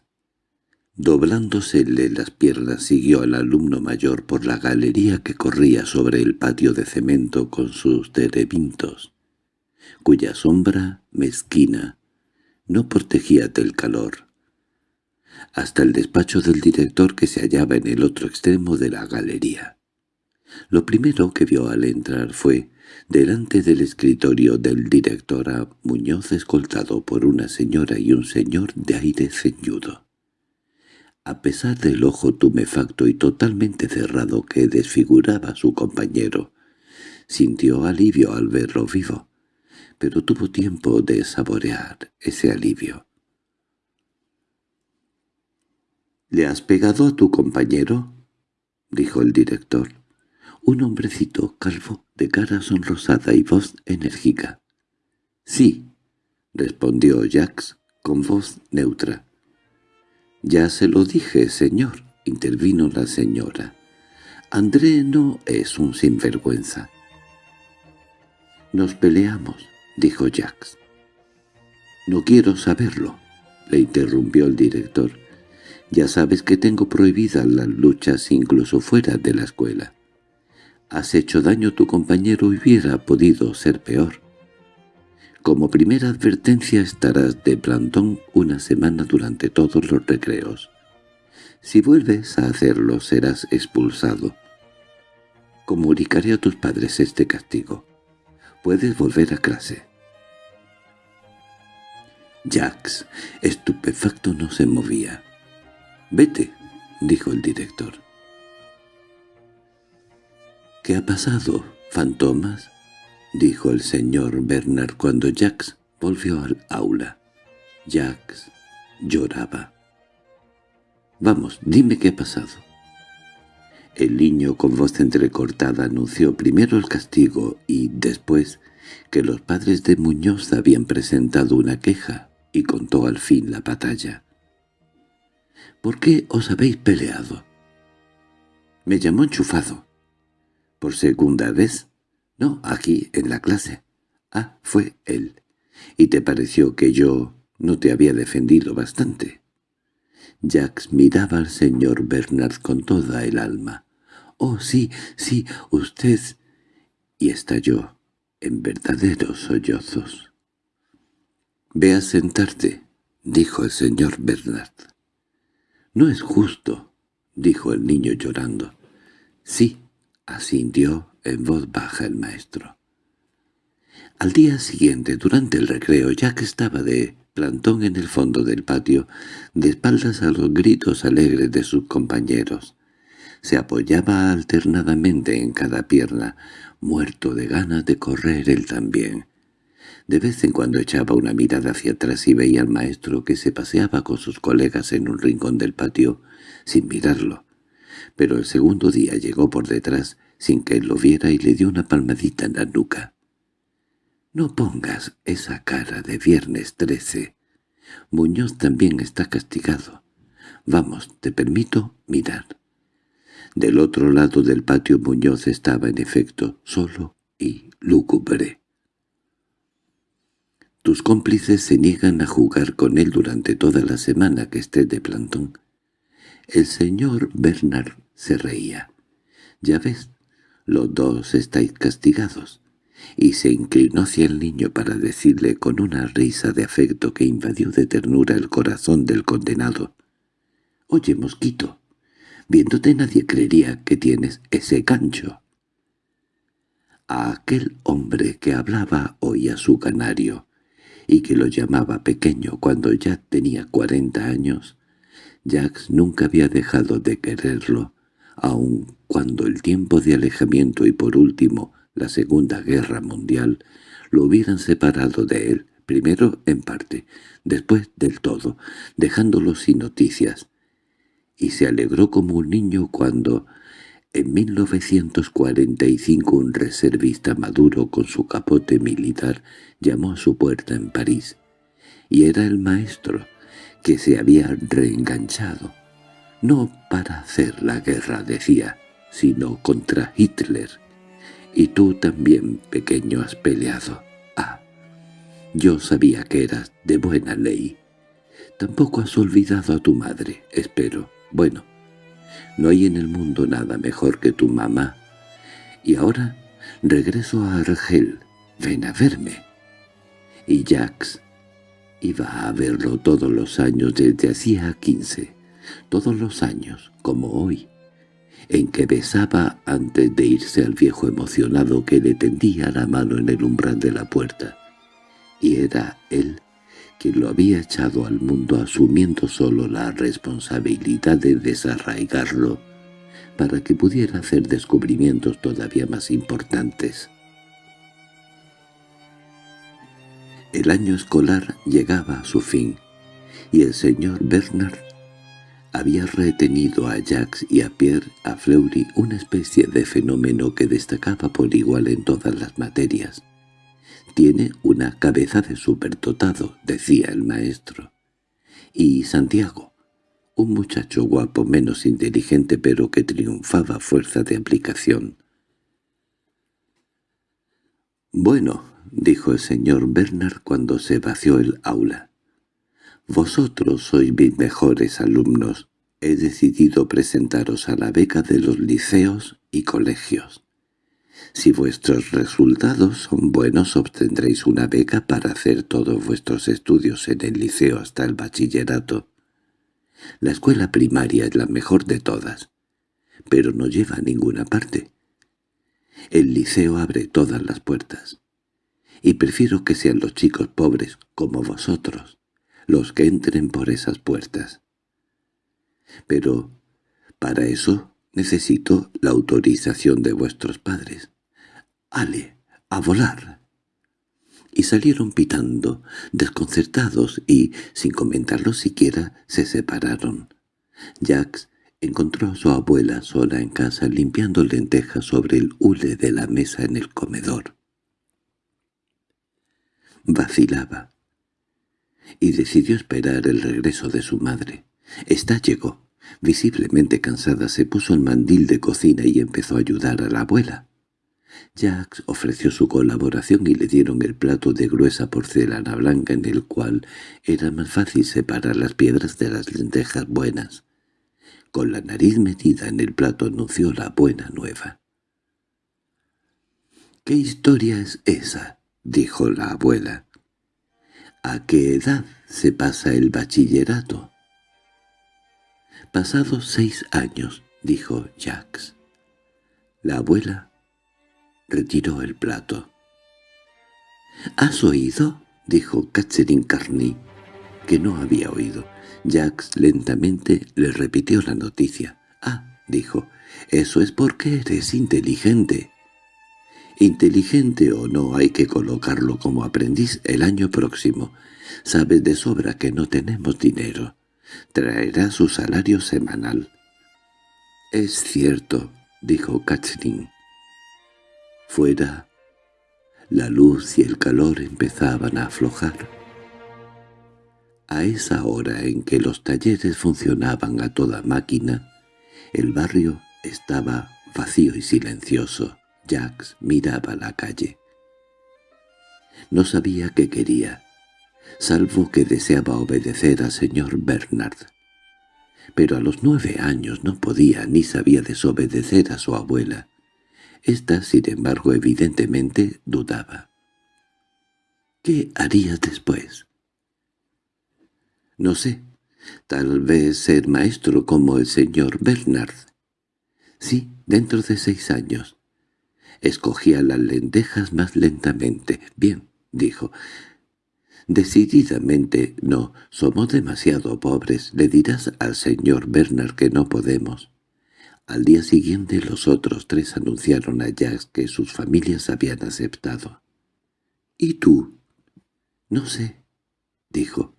doblándosele las piernas, siguió al alumno mayor por la galería que corría sobre el patio de cemento con sus terebintos, cuya sombra, mezquina, no protegía del calor, hasta el despacho del director que se hallaba en el otro extremo de la galería. Lo primero que vio al entrar fue delante del escritorio del director a Muñoz escoltado por una señora y un señor de aire ceñudo. A pesar del ojo tumefacto y totalmente cerrado que desfiguraba su compañero, sintió alivio al verlo vivo, pero tuvo tiempo de saborear ese alivio. —¿Le has pegado a tu compañero? —dijo el director. Un hombrecito calvo, de cara sonrosada y voz enérgica. —Sí —respondió Jax con voz neutra. —Ya se lo dije, señor —intervino la señora—. André no es un sinvergüenza. —Nos peleamos —dijo Jax. —No quiero saberlo —le interrumpió el director—. Ya sabes que tengo prohibidas las luchas incluso fuera de la escuela. Has hecho daño a tu compañero hubiera podido ser peor. Como primera advertencia estarás de plantón una semana durante todos los recreos. Si vuelves a hacerlo serás expulsado. Comunicaré a tus padres este castigo. Puedes volver a clase. Jax, estupefacto, no se movía. «Vete», dijo el director. —¿Qué ha pasado, fantomas? —dijo el señor Bernard cuando Jax volvió al aula. Jax lloraba. —Vamos, dime qué ha pasado. El niño con voz entrecortada anunció primero el castigo y después que los padres de Muñoz habían presentado una queja y contó al fin la batalla. —¿Por qué os habéis peleado? —Me llamó enchufado ¿Por segunda vez? No, aquí, en la clase. Ah, fue él. ¿Y te pareció que yo no te había defendido bastante? Jax miraba al señor Bernard con toda el alma. «Oh, sí, sí, usted...» Y estalló en verdaderos sollozos. «Ve a sentarte», dijo el señor Bernard. «No es justo», dijo el niño llorando. «Sí, asintió en voz baja el maestro. Al día siguiente, durante el recreo, Jack estaba de plantón en el fondo del patio, de espaldas a los gritos alegres de sus compañeros. Se apoyaba alternadamente en cada pierna, muerto de ganas de correr él también. De vez en cuando echaba una mirada hacia atrás y veía al maestro que se paseaba con sus colegas en un rincón del patio, sin mirarlo. Pero el segundo día llegó por detrás, sin que él lo viera, y le dio una palmadita en la nuca. «No pongas esa cara de viernes trece. Muñoz también está castigado. Vamos, te permito mirar». Del otro lado del patio Muñoz estaba en efecto solo y lúgubre. Tus cómplices se niegan a jugar con él durante toda la semana que esté de plantón. El señor Bernard se reía. «Ya ves, los dos estáis castigados» y se inclinó hacia el niño para decirle con una risa de afecto que invadió de ternura el corazón del condenado. «Oye, mosquito, viéndote nadie creería que tienes ese gancho». A aquel hombre que hablaba oía su canario, y que lo llamaba pequeño cuando ya tenía cuarenta años, Jax nunca había dejado de quererlo, aun cuando el tiempo de alejamiento y por último la Segunda Guerra Mundial lo hubieran separado de él, primero en parte, después del todo, dejándolo sin noticias. Y se alegró como un niño cuando, en 1945 un reservista maduro con su capote militar llamó a su puerta en París, y era el maestro, que se había reenganchado, no para hacer la guerra, decía, sino contra Hitler. Y tú también, pequeño, has peleado. Ah, yo sabía que eras de buena ley. Tampoco has olvidado a tu madre, espero. Bueno, no hay en el mundo nada mejor que tu mamá. Y ahora regreso a Argel. Ven a verme. Y Jax iba a verlo todos los años desde hacía quince. Todos los años, como hoy en que besaba antes de irse al viejo emocionado que le tendía la mano en el umbral de la puerta. Y era él quien lo había echado al mundo asumiendo solo la responsabilidad de desarraigarlo para que pudiera hacer descubrimientos todavía más importantes. El año escolar llegaba a su fin, y el señor Bernard había retenido a Jacques y a Pierre, a Fleury, una especie de fenómeno que destacaba por igual en todas las materias. «Tiene una cabeza de superdotado», decía el maestro. Y Santiago, un muchacho guapo menos inteligente pero que triunfaba a fuerza de aplicación. «Bueno», dijo el señor Bernard cuando se vació el aula, vosotros sois mis mejores alumnos. He decidido presentaros a la beca de los liceos y colegios. Si vuestros resultados son buenos obtendréis una beca para hacer todos vuestros estudios en el liceo hasta el bachillerato. La escuela primaria es la mejor de todas, pero no lleva a ninguna parte. El liceo abre todas las puertas, y prefiero que sean los chicos pobres como vosotros los que entren por esas puertas. Pero para eso necesito la autorización de vuestros padres. —¡Ale, a volar! Y salieron pitando, desconcertados, y, sin comentarlo siquiera, se separaron. Jax encontró a su abuela sola en casa limpiando lentejas sobre el hule de la mesa en el comedor. Vacilaba y decidió esperar el regreso de su madre. Esta llegó. Visiblemente cansada se puso el mandil de cocina y empezó a ayudar a la abuela. Jax ofreció su colaboración y le dieron el plato de gruesa porcelana blanca en el cual era más fácil separar las piedras de las lentejas buenas. Con la nariz metida en el plato anunció la buena nueva. —¿Qué historia es esa? —dijo la abuela. ¿A qué edad se pasa el bachillerato? Pasados seis años, dijo Jax. La abuela retiró el plato. —¿Has oído? —dijo Catherine Carney. que no había oído. Jax lentamente le repitió la noticia. «Ah», dijo, «eso es porque eres inteligente». Inteligente o no hay que colocarlo como aprendiz el año próximo. Sabes de sobra que no tenemos dinero. Traerá su salario semanal. —Es cierto —dijo Catherine. Fuera, la luz y el calor empezaban a aflojar. A esa hora en que los talleres funcionaban a toda máquina, el barrio estaba vacío y silencioso. Jax miraba la calle. No sabía qué quería, salvo que deseaba obedecer al señor Bernard. Pero a los nueve años no podía ni sabía desobedecer a su abuela. Esta, sin embargo, evidentemente dudaba. ¿Qué harías después? No sé, tal vez ser maestro como el señor Bernard. Sí, dentro de seis años. Escogía las lentejas más lentamente. Bien, dijo. Decididamente no, somos demasiado pobres. Le dirás al señor Bernard que no podemos. Al día siguiente los otros tres anunciaron a Jack que sus familias habían aceptado. —¿Y tú? —No sé —dijo.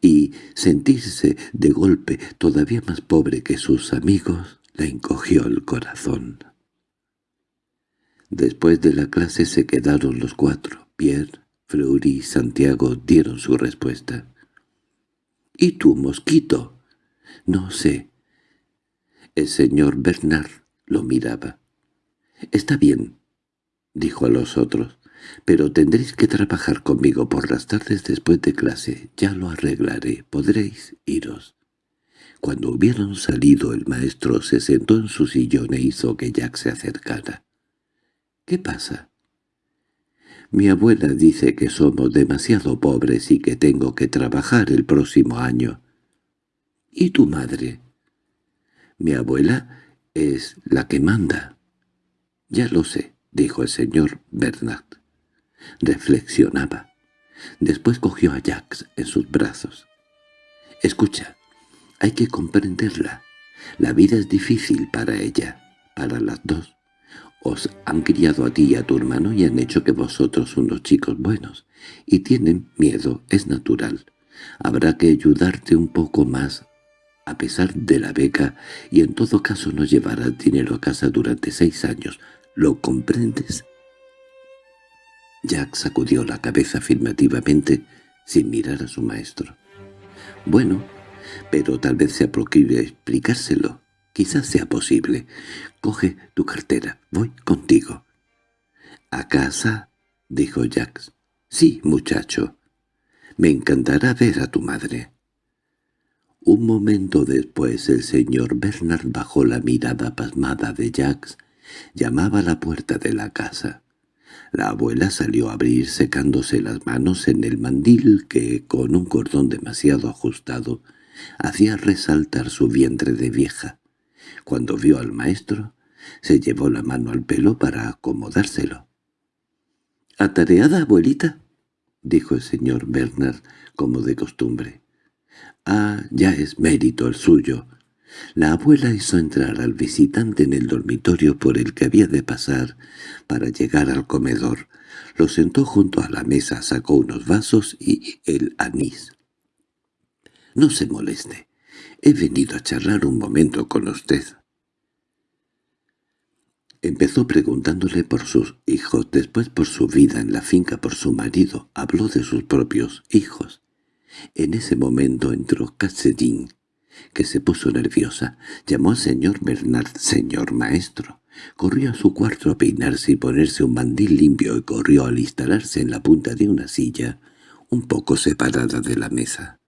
Y sentirse de golpe todavía más pobre que sus amigos le encogió el corazón. Después de la clase se quedaron los cuatro. Pierre, Fleury y Santiago dieron su respuesta. —¿Y tú, mosquito? —No sé. El señor Bernard lo miraba. —Está bien —dijo a los otros—, pero tendréis que trabajar conmigo por las tardes después de clase. Ya lo arreglaré. Podréis iros. Cuando hubieron salido el maestro se sentó en su sillón e hizo que Jack se acercara. —¿Qué pasa? Mi abuela dice que somos demasiado pobres y que tengo que trabajar el próximo año. —¿Y tu madre? Mi abuela es la que manda. —Ya lo sé —dijo el señor Bernard. Reflexionaba. Después cogió a Jax en sus brazos. —Escucha, hay que comprenderla. La vida es difícil para ella, para las dos. Os han criado a ti y a tu hermano y han hecho que vosotros unos chicos buenos. Y tienen miedo, es natural. Habrá que ayudarte un poco más a pesar de la beca, y en todo caso no llevarás dinero a casa durante seis años. ¿Lo comprendes? Jack sacudió la cabeza afirmativamente sin mirar a su maestro. «Bueno, pero tal vez sea posible explicárselo. Quizás sea posible. Coge tu cartera. Voy contigo». «¿A casa?» dijo Jack. «Sí, muchacho. Me encantará ver a tu madre». Un momento después el señor Bernard bajó la mirada pasmada de Jax, llamaba a la puerta de la casa. La abuela salió a abrir secándose las manos en el mandil que, con un cordón demasiado ajustado, hacía resaltar su vientre de vieja. Cuando vio al maestro, se llevó la mano al pelo para acomodárselo. —¿Atareada, abuelita? —dijo el señor Bernard, como de costumbre. Ah, ya es mérito el suyo. La abuela hizo entrar al visitante en el dormitorio por el que había de pasar para llegar al comedor. Lo sentó junto a la mesa, sacó unos vasos y el anís. «No se moleste. He venido a charlar un momento con usted». Empezó preguntándole por sus hijos, después por su vida en la finca, por su marido. Habló de sus propios hijos. En ese momento entró Cassedín, que se puso nerviosa. Llamó al señor Bernard «señor maestro». Corrió a su cuarto a peinarse y ponerse un mandil limpio y corrió al instalarse en la punta de una silla, un poco separada de la mesa.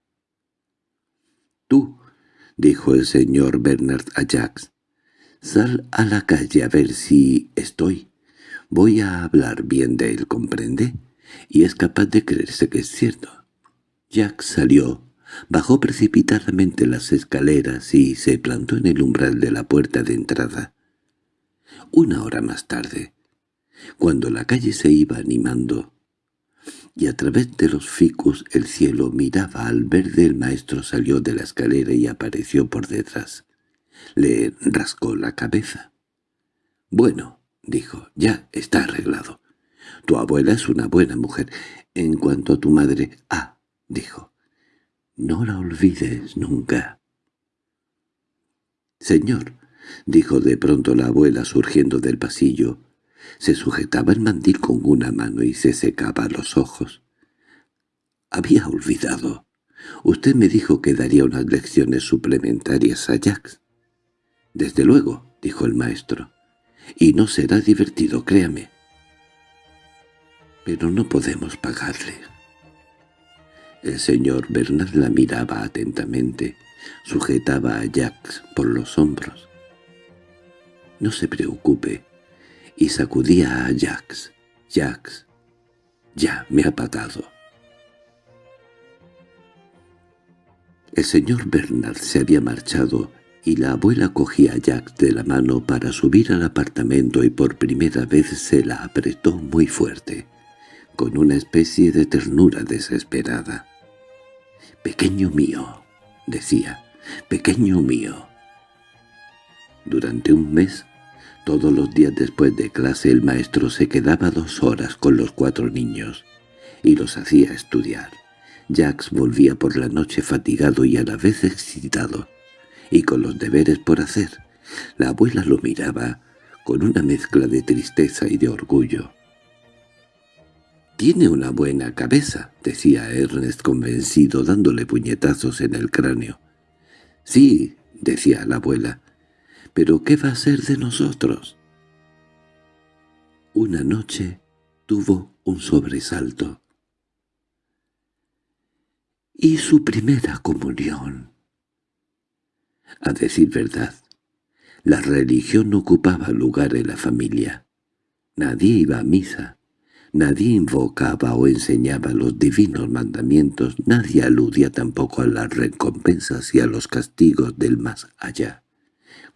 «Tú», dijo el señor Bernard a Jax, «sal a la calle a ver si estoy. Voy a hablar bien de él, ¿comprende? Y es capaz de creerse que es cierto. Jack salió, bajó precipitadamente las escaleras y se plantó en el umbral de la puerta de entrada. Una hora más tarde, cuando la calle se iba animando, y a través de los ficus el cielo miraba al verde el maestro salió de la escalera y apareció por detrás. Le rascó la cabeza. «Bueno», dijo, «ya está arreglado. Tu abuela es una buena mujer. En cuanto a tu madre...» «Ah», dijo, «no la olvides nunca». «Señor», dijo de pronto la abuela surgiendo del pasillo, se sujetaba el mandil con una mano y se secaba los ojos. «Había olvidado. Usted me dijo que daría unas lecciones suplementarias a Jax». «Desde luego», dijo el maestro. «Y no será divertido, créame». «Pero no podemos pagarle». El señor Bernard la miraba atentamente, sujetaba a Jax por los hombros. «No se preocupe», y sacudía a Jax. «Jax, ya me ha pagado». El señor Bernard se había marchado y la abuela cogía a Jax de la mano para subir al apartamento y por primera vez se la apretó muy fuerte, con una especie de ternura desesperada. «Pequeño mío», decía, «pequeño mío». Durante un mes, todos los días después de clase el maestro se quedaba dos horas con los cuatro niños y los hacía estudiar. Jax volvía por la noche fatigado y a la vez excitado, y con los deberes por hacer. La abuela lo miraba con una mezcla de tristeza y de orgullo. «Tiene una buena cabeza», decía Ernest convencido dándole puñetazos en el cráneo. «Sí», decía la abuela, «pero ¿qué va a ser de nosotros?» Una noche tuvo un sobresalto. «¿Y su primera comunión?» A decir verdad, la religión no ocupaba lugar en la familia. Nadie iba a misa. Nadie invocaba o enseñaba los divinos mandamientos, nadie aludía tampoco a las recompensas y a los castigos del más allá.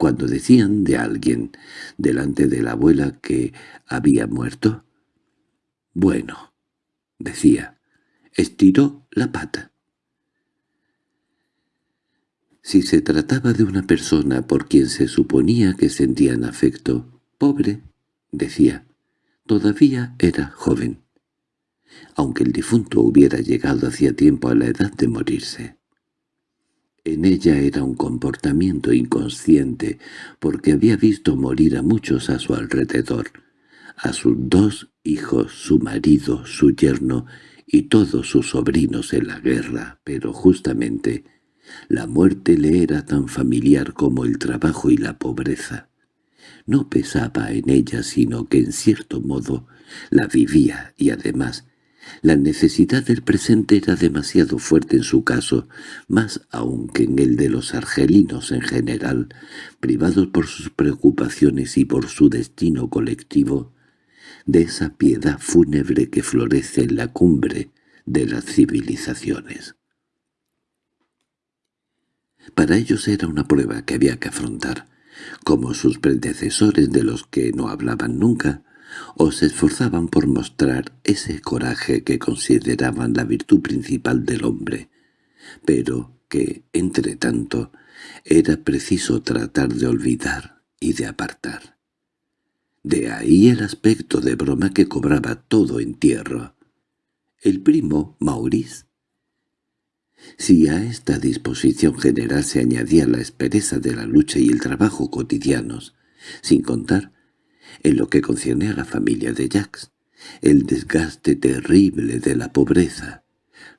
Cuando decían de alguien delante de la abuela que había muerto, «Bueno», decía, estiró la pata. Si se trataba de una persona por quien se suponía que sentían afecto, «pobre», decía, Todavía era joven, aunque el difunto hubiera llegado hacía tiempo a la edad de morirse. En ella era un comportamiento inconsciente, porque había visto morir a muchos a su alrededor, a sus dos hijos, su marido, su yerno y todos sus sobrinos en la guerra, pero justamente la muerte le era tan familiar como el trabajo y la pobreza. No pesaba en ella sino que en cierto modo la vivía y además la necesidad del presente era demasiado fuerte en su caso, más aún que en el de los argelinos en general, privados por sus preocupaciones y por su destino colectivo, de esa piedad fúnebre que florece en la cumbre de las civilizaciones. Para ellos era una prueba que había que afrontar, como sus predecesores de los que no hablaban nunca, o se esforzaban por mostrar ese coraje que consideraban la virtud principal del hombre, pero que, entre tanto, era preciso tratar de olvidar y de apartar. De ahí el aspecto de broma que cobraba todo entierro. El primo, Maurice, si a esta disposición general se añadía la espereza de la lucha y el trabajo cotidianos, sin contar, en lo que concierne a la familia de Jacques, el desgaste terrible de la pobreza,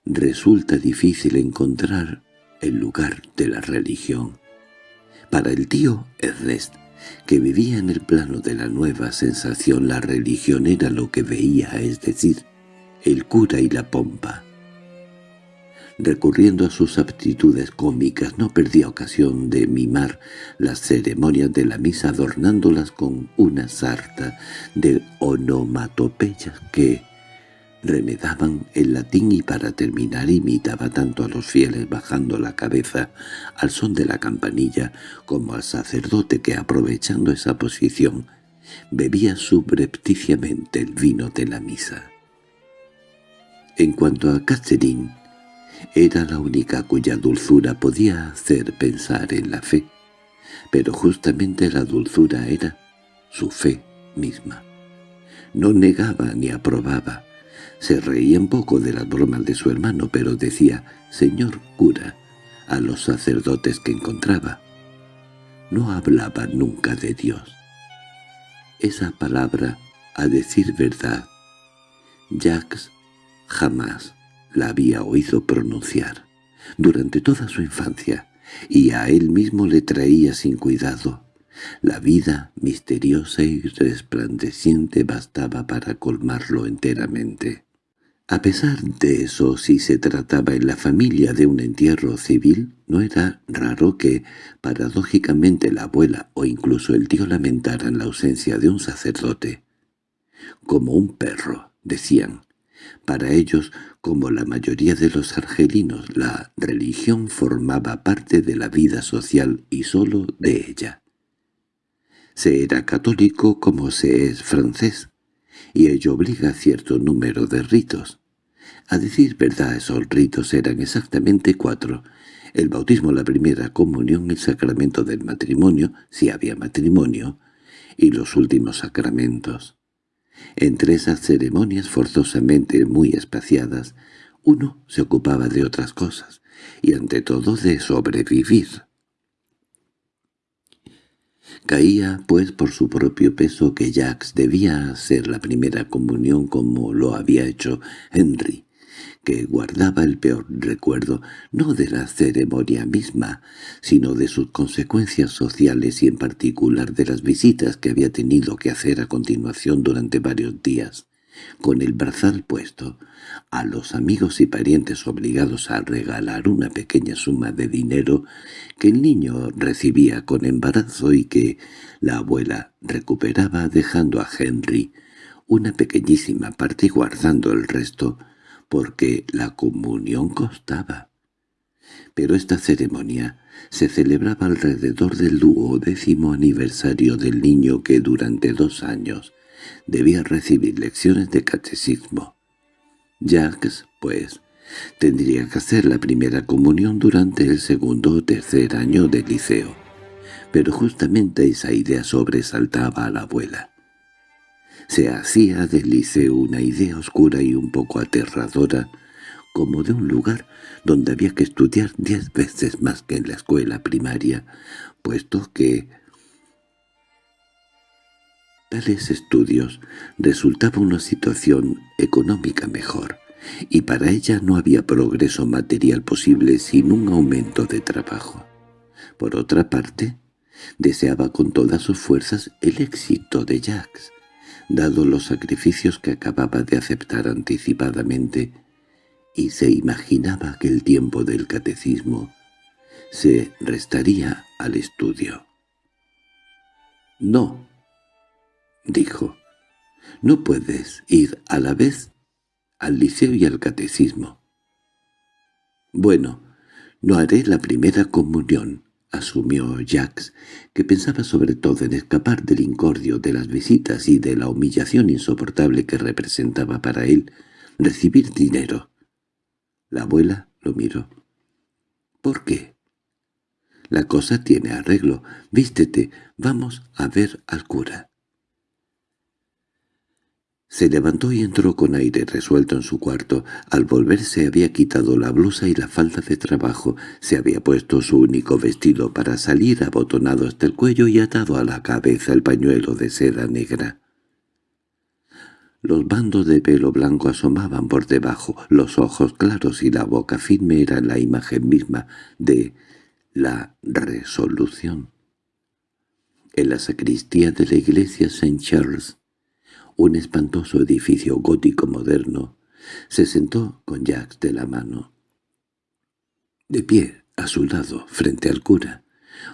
resulta difícil encontrar el lugar de la religión. Para el tío Ernest, que vivía en el plano de la nueva sensación, la religión era lo que veía, es decir, el cura y la pompa recurriendo a sus aptitudes cómicas, no perdía ocasión de mimar las ceremonias de la misa adornándolas con una sarta de onomatopeyas que remedaban el latín y para terminar imitaba tanto a los fieles bajando la cabeza al son de la campanilla como al sacerdote que aprovechando esa posición bebía subrepticiamente el vino de la misa. En cuanto a Catherine, era la única cuya dulzura podía hacer pensar en la fe, pero justamente la dulzura era su fe misma. No negaba ni aprobaba, se reía un poco de las bromas de su hermano, pero decía «señor cura» a los sacerdotes que encontraba. No hablaba nunca de Dios. Esa palabra, a decir verdad, Jacques jamás la había oído pronunciar durante toda su infancia, y a él mismo le traía sin cuidado. La vida misteriosa y resplandeciente bastaba para colmarlo enteramente. A pesar de eso, si se trataba en la familia de un entierro civil, no era raro que, paradójicamente, la abuela o incluso el tío lamentaran la ausencia de un sacerdote. Como un perro, decían. Para ellos, como la mayoría de los argelinos, la religión formaba parte de la vida social y sólo de ella. Se era católico como se es francés, y ello obliga a cierto número de ritos. A decir verdad, esos ritos eran exactamente cuatro. El bautismo, la primera comunión, el sacramento del matrimonio, si había matrimonio, y los últimos sacramentos. Entre esas ceremonias forzosamente muy espaciadas, uno se ocupaba de otras cosas, y ante todo de sobrevivir. Caía, pues, por su propio peso que Jacques debía hacer la primera comunión como lo había hecho Henry, que guardaba el peor recuerdo no de la ceremonia misma, sino de sus consecuencias sociales y en particular de las visitas que había tenido que hacer a continuación durante varios días, con el brazal puesto, a los amigos y parientes obligados a regalar una pequeña suma de dinero que el niño recibía con embarazo y que la abuela recuperaba dejando a Henry una pequeñísima parte y guardando el resto, porque la comunión costaba. Pero esta ceremonia se celebraba alrededor del duodécimo aniversario del niño que durante dos años debía recibir lecciones de catecismo. Jacques, pues, tendría que hacer la primera comunión durante el segundo o tercer año del liceo. Pero justamente esa idea sobresaltaba a la abuela. Se hacía del liceo una idea oscura y un poco aterradora, como de un lugar donde había que estudiar diez veces más que en la escuela primaria, puesto que tales estudios resultaba una situación económica mejor, y para ella no había progreso material posible sin un aumento de trabajo. Por otra parte, deseaba con todas sus fuerzas el éxito de Jacques, dado los sacrificios que acababa de aceptar anticipadamente, y se imaginaba que el tiempo del catecismo se restaría al estudio. «No», dijo, «no puedes ir a la vez al liceo y al catecismo». «Bueno, no haré la primera comunión», asumió Jacques, que pensaba sobre todo en escapar del incordio de las visitas y de la humillación insoportable que representaba para él recibir dinero. La abuela lo miró. —¿Por qué? —La cosa tiene arreglo. Vístete, vamos a ver al cura. Se levantó y entró con aire resuelto en su cuarto. Al volverse había quitado la blusa y la falda de trabajo. Se había puesto su único vestido para salir abotonado hasta el cuello y atado a la cabeza el pañuelo de seda negra. Los bandos de pelo blanco asomaban por debajo, los ojos claros y la boca firme eran la imagen misma de la resolución. En la sacristía de la iglesia St. Charles un espantoso edificio gótico moderno, se sentó con Jacques de la mano. De pie, a su lado, frente al cura,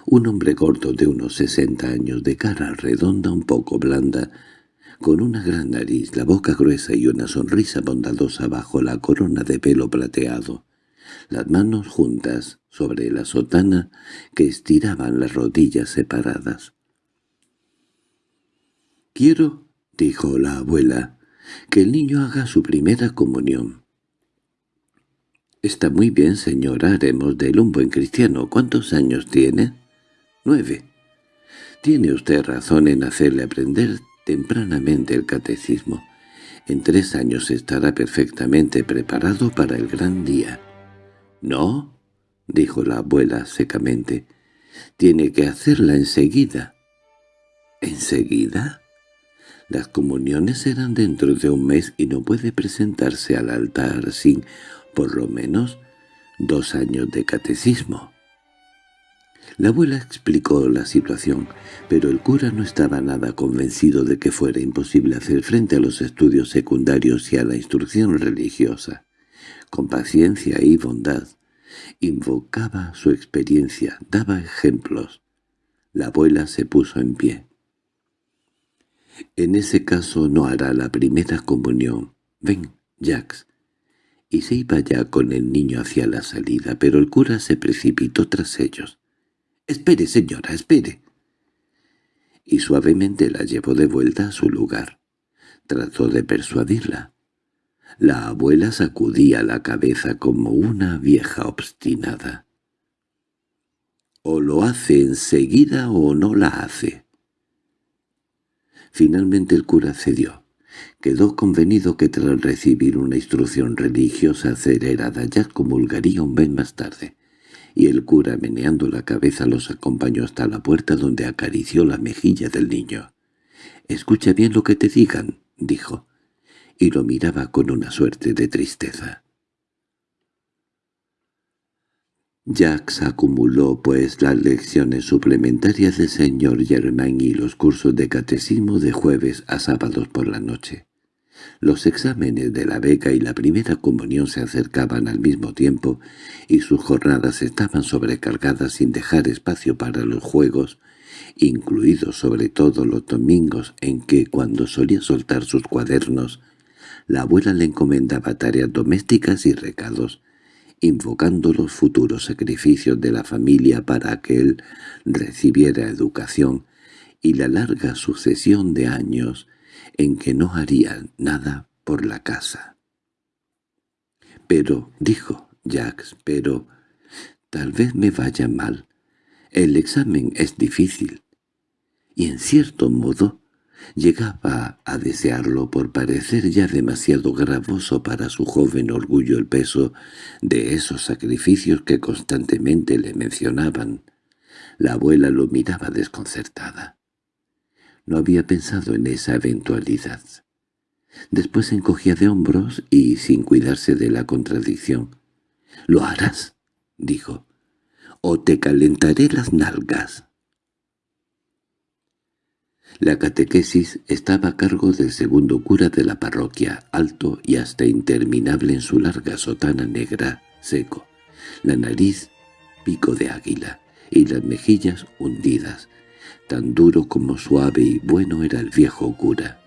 un hombre gordo de unos sesenta años, de cara redonda un poco blanda, con una gran nariz, la boca gruesa y una sonrisa bondadosa bajo la corona de pelo plateado, las manos juntas sobre la sotana que estiraban las rodillas separadas. «Quiero dijo la abuela, que el niño haga su primera comunión. Está muy bien, señora, haremos de él un buen cristiano. ¿Cuántos años tiene? Nueve. Tiene usted razón en hacerle aprender tempranamente el catecismo. En tres años estará perfectamente preparado para el gran día. —¿No? —dijo la abuela secamente. —Tiene que hacerla enseguida. —¿Enseguida? Las comuniones serán dentro de un mes y no puede presentarse al altar sin, por lo menos, dos años de catecismo. La abuela explicó la situación, pero el cura no estaba nada convencido de que fuera imposible hacer frente a los estudios secundarios y a la instrucción religiosa. Con paciencia y bondad, invocaba su experiencia, daba ejemplos. La abuela se puso en pie. En ese caso no hará la primera comunión. Ven, Jax. Y se iba ya con el niño hacia la salida, pero el cura se precipitó tras ellos. —Espere, señora, espere. Y suavemente la llevó de vuelta a su lugar. Trató de persuadirla. La abuela sacudía la cabeza como una vieja obstinada. O lo hace enseguida o no la hace. Finalmente el cura cedió. Quedó convenido que tras recibir una instrucción religiosa acelerada ya comulgaría un mes más tarde y el cura meneando la cabeza los acompañó hasta la puerta donde acarició la mejilla del niño. «Escucha bien lo que te digan», dijo, y lo miraba con una suerte de tristeza. Jacques acumuló, pues, las lecciones suplementarias del señor Germain y los cursos de catecismo de jueves a sábados por la noche. Los exámenes de la beca y la primera comunión se acercaban al mismo tiempo y sus jornadas estaban sobrecargadas sin dejar espacio para los juegos, incluidos sobre todo los domingos en que, cuando solía soltar sus cuadernos, la abuela le encomendaba tareas domésticas y recados, invocando los futuros sacrificios de la familia para que él recibiera educación y la larga sucesión de años en que no haría nada por la casa. «Pero», dijo Jacques, «pero tal vez me vaya mal. El examen es difícil». Y en cierto modo llegaba a desearlo por parecer ya demasiado gravoso para su joven orgullo el peso de esos sacrificios que constantemente le mencionaban. La abuela lo miraba desconcertada. No había pensado en esa eventualidad. Después encogía de hombros y, sin cuidarse de la contradicción, «¿Lo harás?» dijo. «O te calentaré las nalgas». La catequesis estaba a cargo del segundo cura de la parroquia, alto y hasta interminable en su larga sotana negra, seco, la nariz pico de águila y las mejillas hundidas, Tan duro como suave y bueno era el viejo cura.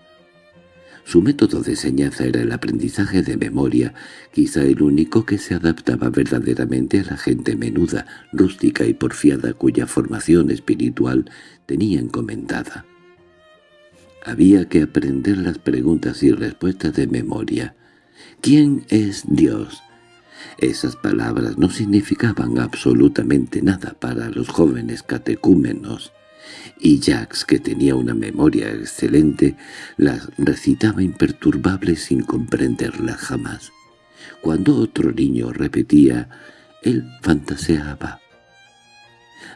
Su método de enseñanza era el aprendizaje de memoria, quizá el único que se adaptaba verdaderamente a la gente menuda, rústica y porfiada cuya formación espiritual tenía encomendada. Había que aprender las preguntas y respuestas de memoria. ¿Quién es Dios? Esas palabras no significaban absolutamente nada para los jóvenes catecúmenos y Jax, que tenía una memoria excelente, las recitaba imperturbable sin comprenderlas jamás. Cuando otro niño repetía, él fantaseaba.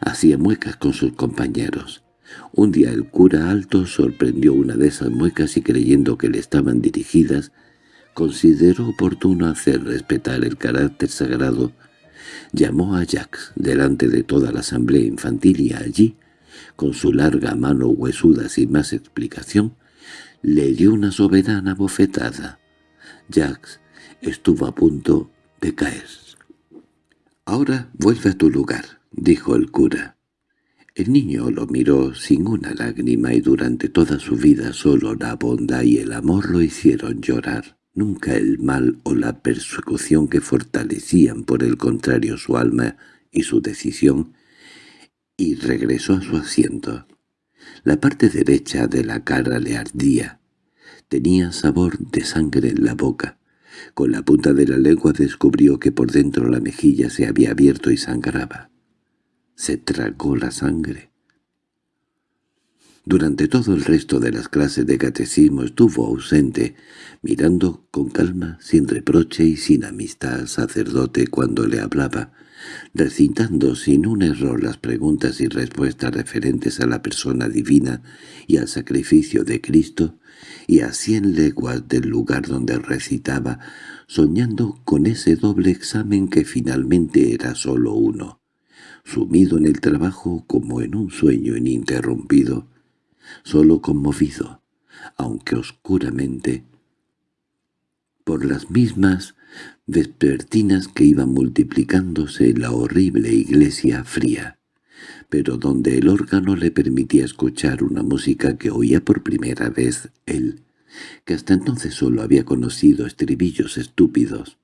Hacía muecas con sus compañeros. Un día el cura alto sorprendió una de esas muecas y creyendo que le estaban dirigidas, consideró oportuno hacer respetar el carácter sagrado. Llamó a Jax delante de toda la asamblea infantil y allí con su larga mano huesuda sin más explicación, le dio una soberana bofetada. Jax estuvo a punto de caer. «Ahora vuelve a tu lugar», dijo el cura. El niño lo miró sin una lágrima y durante toda su vida solo la bondad y el amor lo hicieron llorar. Nunca el mal o la persecución que fortalecían por el contrario su alma y su decisión y regresó a su asiento. La parte derecha de la cara le ardía. Tenía sabor de sangre en la boca. Con la punta de la lengua descubrió que por dentro la mejilla se había abierto y sangraba. Se tragó la sangre. Durante todo el resto de las clases de catecismo estuvo ausente, mirando con calma, sin reproche y sin amistad al sacerdote cuando le hablaba, recitando sin un error las preguntas y respuestas referentes a la persona divina y al sacrificio de Cristo, y a cien leguas del lugar donde recitaba, soñando con ese doble examen que finalmente era sólo uno, sumido en el trabajo como en un sueño ininterrumpido, solo conmovido, aunque oscuramente, por las mismas vespertinas que iban multiplicándose en la horrible iglesia fría, pero donde el órgano le permitía escuchar una música que oía por primera vez él, que hasta entonces solo había conocido estribillos estúpidos,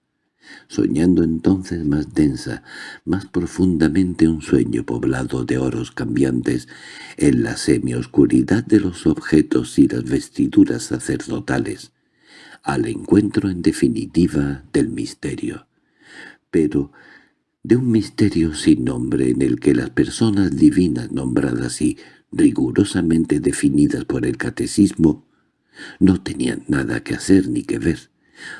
soñando entonces más densa, más profundamente un sueño poblado de oros cambiantes en la semioscuridad de los objetos y las vestiduras sacerdotales, al encuentro en definitiva del misterio. Pero de un misterio sin nombre en el que las personas divinas nombradas y rigurosamente definidas por el catecismo no tenían nada que hacer ni que ver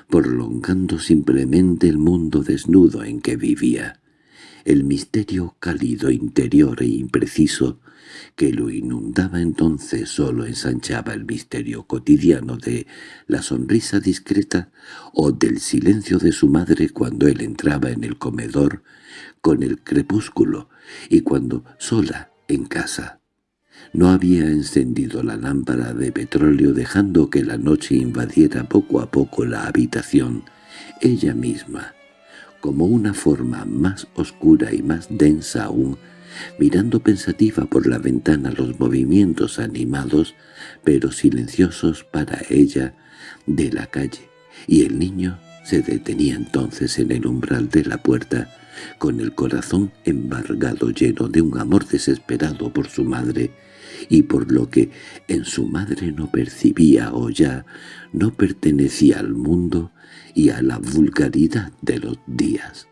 prolongando simplemente el mundo desnudo en que vivía, el misterio cálido interior e impreciso que lo inundaba entonces solo ensanchaba el misterio cotidiano de la sonrisa discreta o del silencio de su madre cuando él entraba en el comedor con el crepúsculo y cuando sola en casa no había encendido la lámpara de petróleo dejando que la noche invadiera poco a poco la habitación, ella misma, como una forma más oscura y más densa aún, mirando pensativa por la ventana los movimientos animados, pero silenciosos para ella, de la calle, y el niño se detenía entonces en el umbral de la puerta, con el corazón embargado lleno de un amor desesperado por su madre, y por lo que en su madre no percibía o ya no pertenecía al mundo y a la vulgaridad de los días.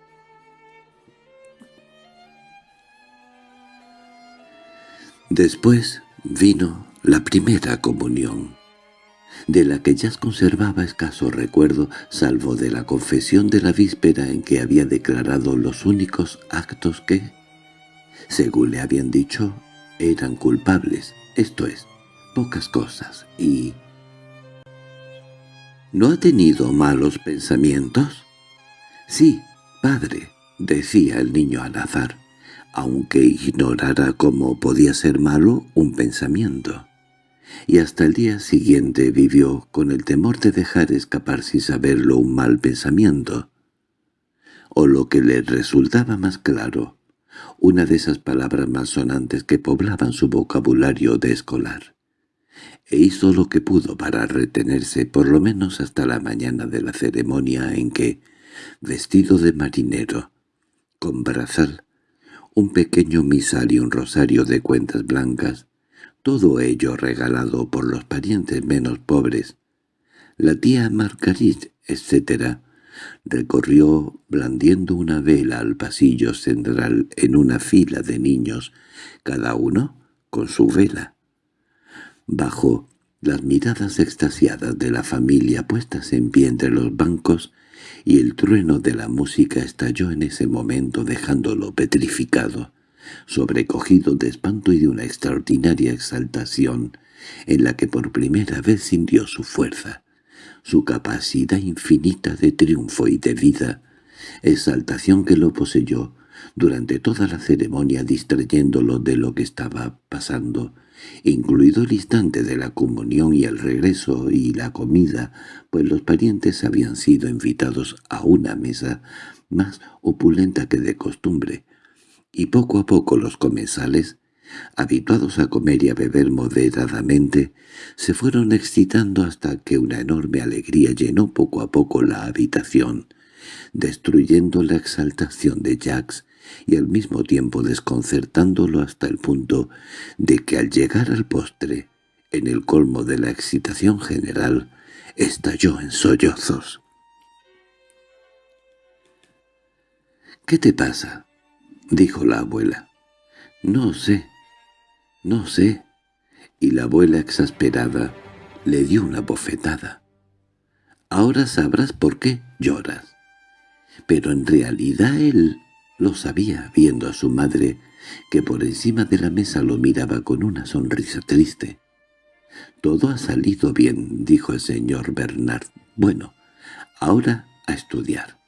Después vino la primera comunión, de la que ya conservaba escaso recuerdo, salvo de la confesión de la víspera en que había declarado los únicos actos que, según le habían dicho, eran culpables, esto es, pocas cosas, y... ¿No ha tenido malos pensamientos? Sí, padre, decía el niño al azar, aunque ignorara cómo podía ser malo un pensamiento. Y hasta el día siguiente vivió con el temor de dejar escapar sin saberlo un mal pensamiento. O lo que le resultaba más claro, una de esas palabras más sonantes que poblaban su vocabulario de escolar. E hizo lo que pudo para retenerse por lo menos hasta la mañana de la ceremonia en que, vestido de marinero, con brazal, un pequeño misal y un rosario de cuentas blancas, todo ello regalado por los parientes menos pobres, la tía Margarit, etc., recorrió blandiendo una vela al pasillo central en una fila de niños, cada uno con su vela. Bajo las miradas extasiadas de la familia puestas en pie entre los bancos, y el trueno de la música estalló en ese momento dejándolo petrificado, sobrecogido de espanto y de una extraordinaria exaltación, en la que por primera vez sintió su fuerza su capacidad infinita de triunfo y de vida, exaltación que lo poseyó durante toda la ceremonia distrayéndolo de lo que estaba pasando, incluido el instante de la comunión y el regreso y la comida, pues los parientes habían sido invitados a una mesa más opulenta que de costumbre, y poco a poco los comensales habituados a comer y a beber moderadamente, se fueron excitando hasta que una enorme alegría llenó poco a poco la habitación, destruyendo la exaltación de Jax y al mismo tiempo desconcertándolo hasta el punto de que al llegar al postre, en el colmo de la excitación general, estalló en sollozos. —¿Qué te pasa? —dijo la abuela. —No sé, no sé. Y la abuela exasperada le dio una bofetada. —Ahora sabrás por qué lloras. Pero en realidad él lo sabía, viendo a su madre, que por encima de la mesa lo miraba con una sonrisa triste. —Todo ha salido bien —dijo el señor Bernard. —Bueno, ahora a estudiar.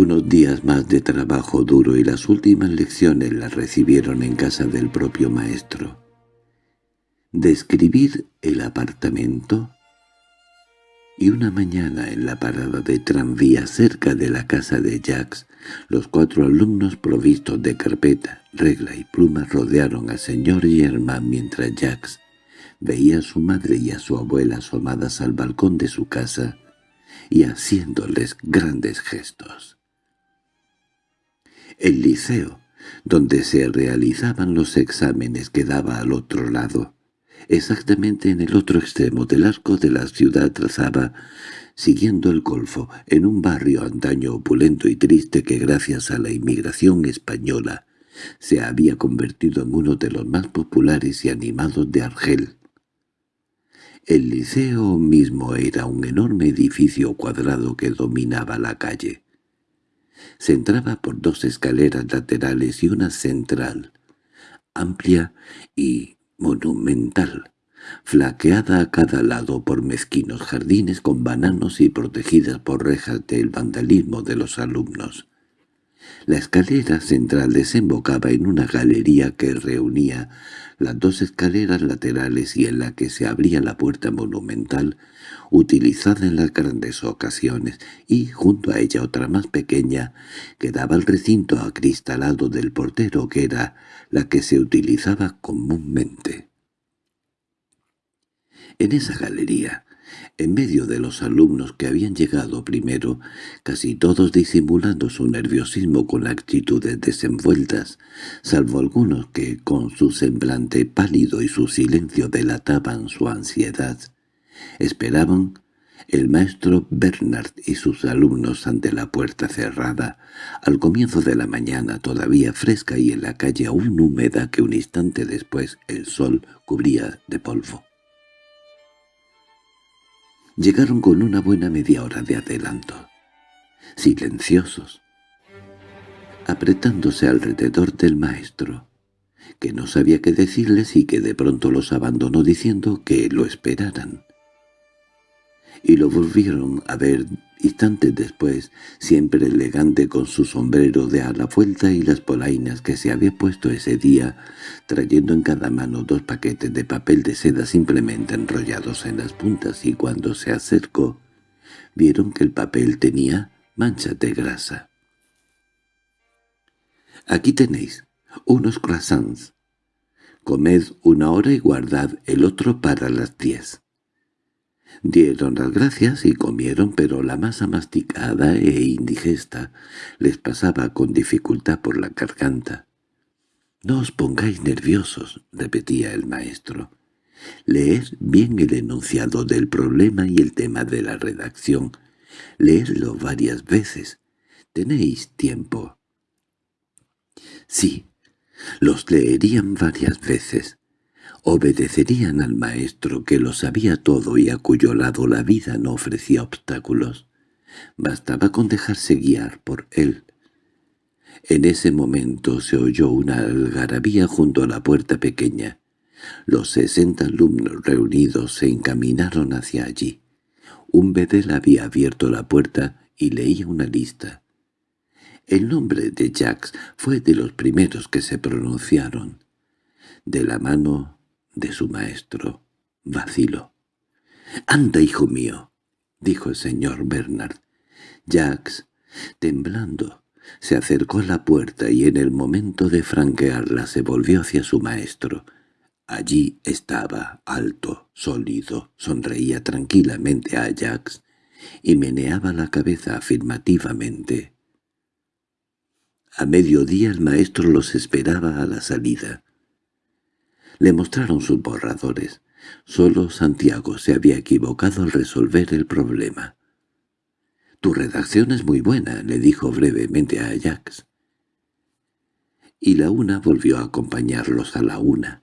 Unos días más de trabajo duro y las últimas lecciones las recibieron en casa del propio maestro. Describir el apartamento y una mañana en la parada de tranvía cerca de la casa de Jacques, los cuatro alumnos provistos de carpeta, regla y pluma rodearon al señor Germain mientras Jacques veía a su madre y a su abuela asomadas al balcón de su casa y haciéndoles grandes gestos. El liceo, donde se realizaban los exámenes, quedaba al otro lado. Exactamente en el otro extremo del arco de la ciudad trazaba, siguiendo el golfo, en un barrio antaño opulento y triste que gracias a la inmigración española se había convertido en uno de los más populares y animados de Argel. El liceo mismo era un enorme edificio cuadrado que dominaba la calle. Se entraba por dos escaleras laterales y una central, amplia y monumental, flaqueada a cada lado por mezquinos jardines con bananos y protegidas por rejas del vandalismo de los alumnos. La escalera central desembocaba en una galería que reunía las dos escaleras laterales y en la que se abría la puerta monumental, utilizada en las grandes ocasiones, y junto a ella otra más pequeña, que daba al recinto acristalado del portero, que era la que se utilizaba comúnmente. En esa galería, en medio de los alumnos que habían llegado primero, casi todos disimulando su nerviosismo con actitudes desenvueltas, salvo algunos que, con su semblante pálido y su silencio delataban su ansiedad, esperaban el maestro Bernard y sus alumnos ante la puerta cerrada, al comienzo de la mañana todavía fresca y en la calle aún húmeda que un instante después el sol cubría de polvo. Llegaron con una buena media hora de adelanto, silenciosos, apretándose alrededor del maestro, que no sabía qué decirles y que de pronto los abandonó diciendo que lo esperaran. Y lo volvieron a ver Instantes después, siempre elegante con su sombrero de ala vuelta y las polainas que se había puesto ese día, trayendo en cada mano dos paquetes de papel de seda simplemente enrollados en las puntas y cuando se acercó, vieron que el papel tenía manchas de grasa. «Aquí tenéis unos croissants. Comed una hora y guardad el otro para las diez». Dieron las gracias y comieron, pero la masa masticada e indigesta les pasaba con dificultad por la garganta. «No os pongáis nerviosos», repetía el maestro. «Leed bien el enunciado del problema y el tema de la redacción. Leedlo varias veces. Tenéis tiempo». Sí, los leerían varias veces obedecerían al maestro que lo sabía todo y a cuyo lado la vida no ofrecía obstáculos. Bastaba con dejarse guiar por él. En ese momento se oyó una algarabía junto a la puerta pequeña. Los sesenta alumnos reunidos se encaminaron hacia allí. Un bedel había abierto la puerta y leía una lista. El nombre de Jacques fue de los primeros que se pronunciaron. De la mano de su maestro. Vaciló. —¡Anda, hijo mío! —dijo el señor Bernard. Jacques, temblando, se acercó a la puerta y en el momento de franquearla se volvió hacia su maestro. Allí estaba, alto, sólido, sonreía tranquilamente a Jacques y meneaba la cabeza afirmativamente. A mediodía el maestro los esperaba a la salida. Le mostraron sus borradores. Solo Santiago se había equivocado al resolver el problema. «Tu redacción es muy buena», le dijo brevemente a Ajax. Y la una volvió a acompañarlos a la una.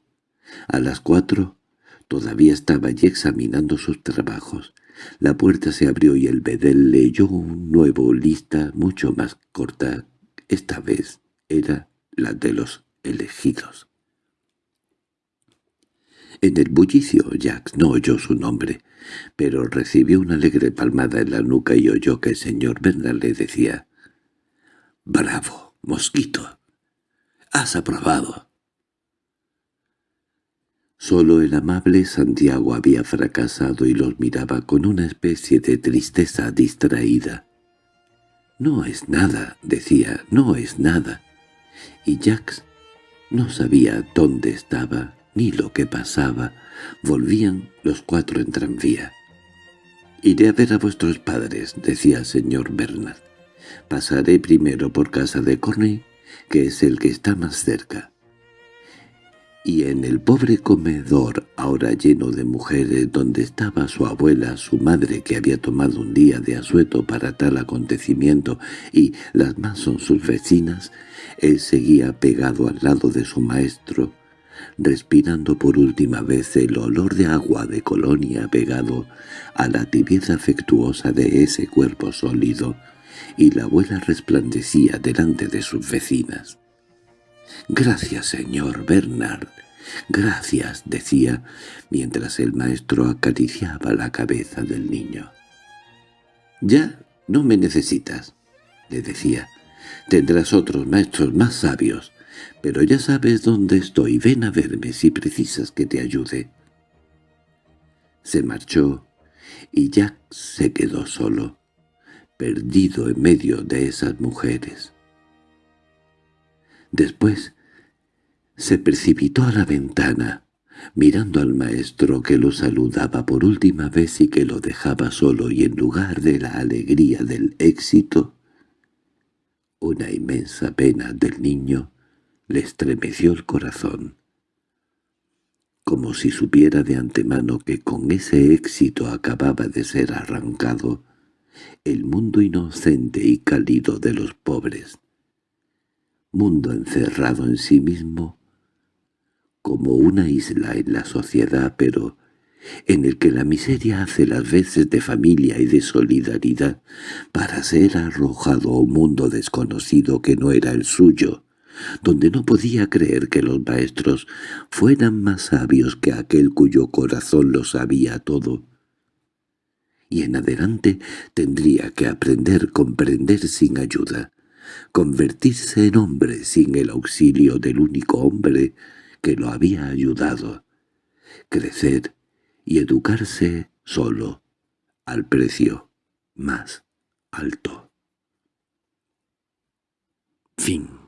A las cuatro todavía estaba allí examinando sus trabajos. La puerta se abrió y el bedel leyó un nuevo lista mucho más corta. Esta vez era la de los elegidos. En el bullicio Jack no oyó su nombre, pero recibió una alegre palmada en la nuca y oyó que el señor Bernard le decía «¡Bravo, mosquito! ¡Has aprobado!» Solo el amable Santiago había fracasado y los miraba con una especie de tristeza distraída. «No es nada», decía, «no es nada». Y Jax no sabía dónde estaba ni lo que pasaba. Volvían los cuatro en tranvía. «Iré a ver a vuestros padres», decía el señor Bernard. «Pasaré primero por casa de Corney, que es el que está más cerca y en el pobre comedor, ahora lleno de mujeres, donde estaba su abuela, su madre que había tomado un día de asueto para tal acontecimiento, y las más son sus vecinas, él seguía pegado al lado de su maestro, respirando por última vez el olor de agua de colonia pegado a la tibieza afectuosa de ese cuerpo sólido, y la abuela resplandecía delante de sus vecinas. «Gracias, señor Bernard. Gracias», decía, mientras el maestro acariciaba la cabeza del niño. «Ya no me necesitas», le decía. «Tendrás otros maestros más sabios, pero ya sabes dónde estoy. Ven a verme si precisas que te ayude». Se marchó, y Jack se quedó solo, perdido en medio de esas mujeres. Después se precipitó a la ventana, mirando al maestro que lo saludaba por última vez y que lo dejaba solo y en lugar de la alegría del éxito, una inmensa pena del niño le estremeció el corazón. Como si supiera de antemano que con ese éxito acababa de ser arrancado el mundo inocente y cálido de los pobres, mundo encerrado en sí mismo, como una isla en la sociedad, pero en el que la miseria hace las veces de familia y de solidaridad para ser arrojado a un mundo desconocido que no era el suyo, donde no podía creer que los maestros fueran más sabios que aquel cuyo corazón lo sabía todo. Y en adelante tendría que aprender comprender sin ayuda, convertirse en hombre sin el auxilio del único hombre que lo había ayudado, crecer y educarse solo, al precio más alto. Fin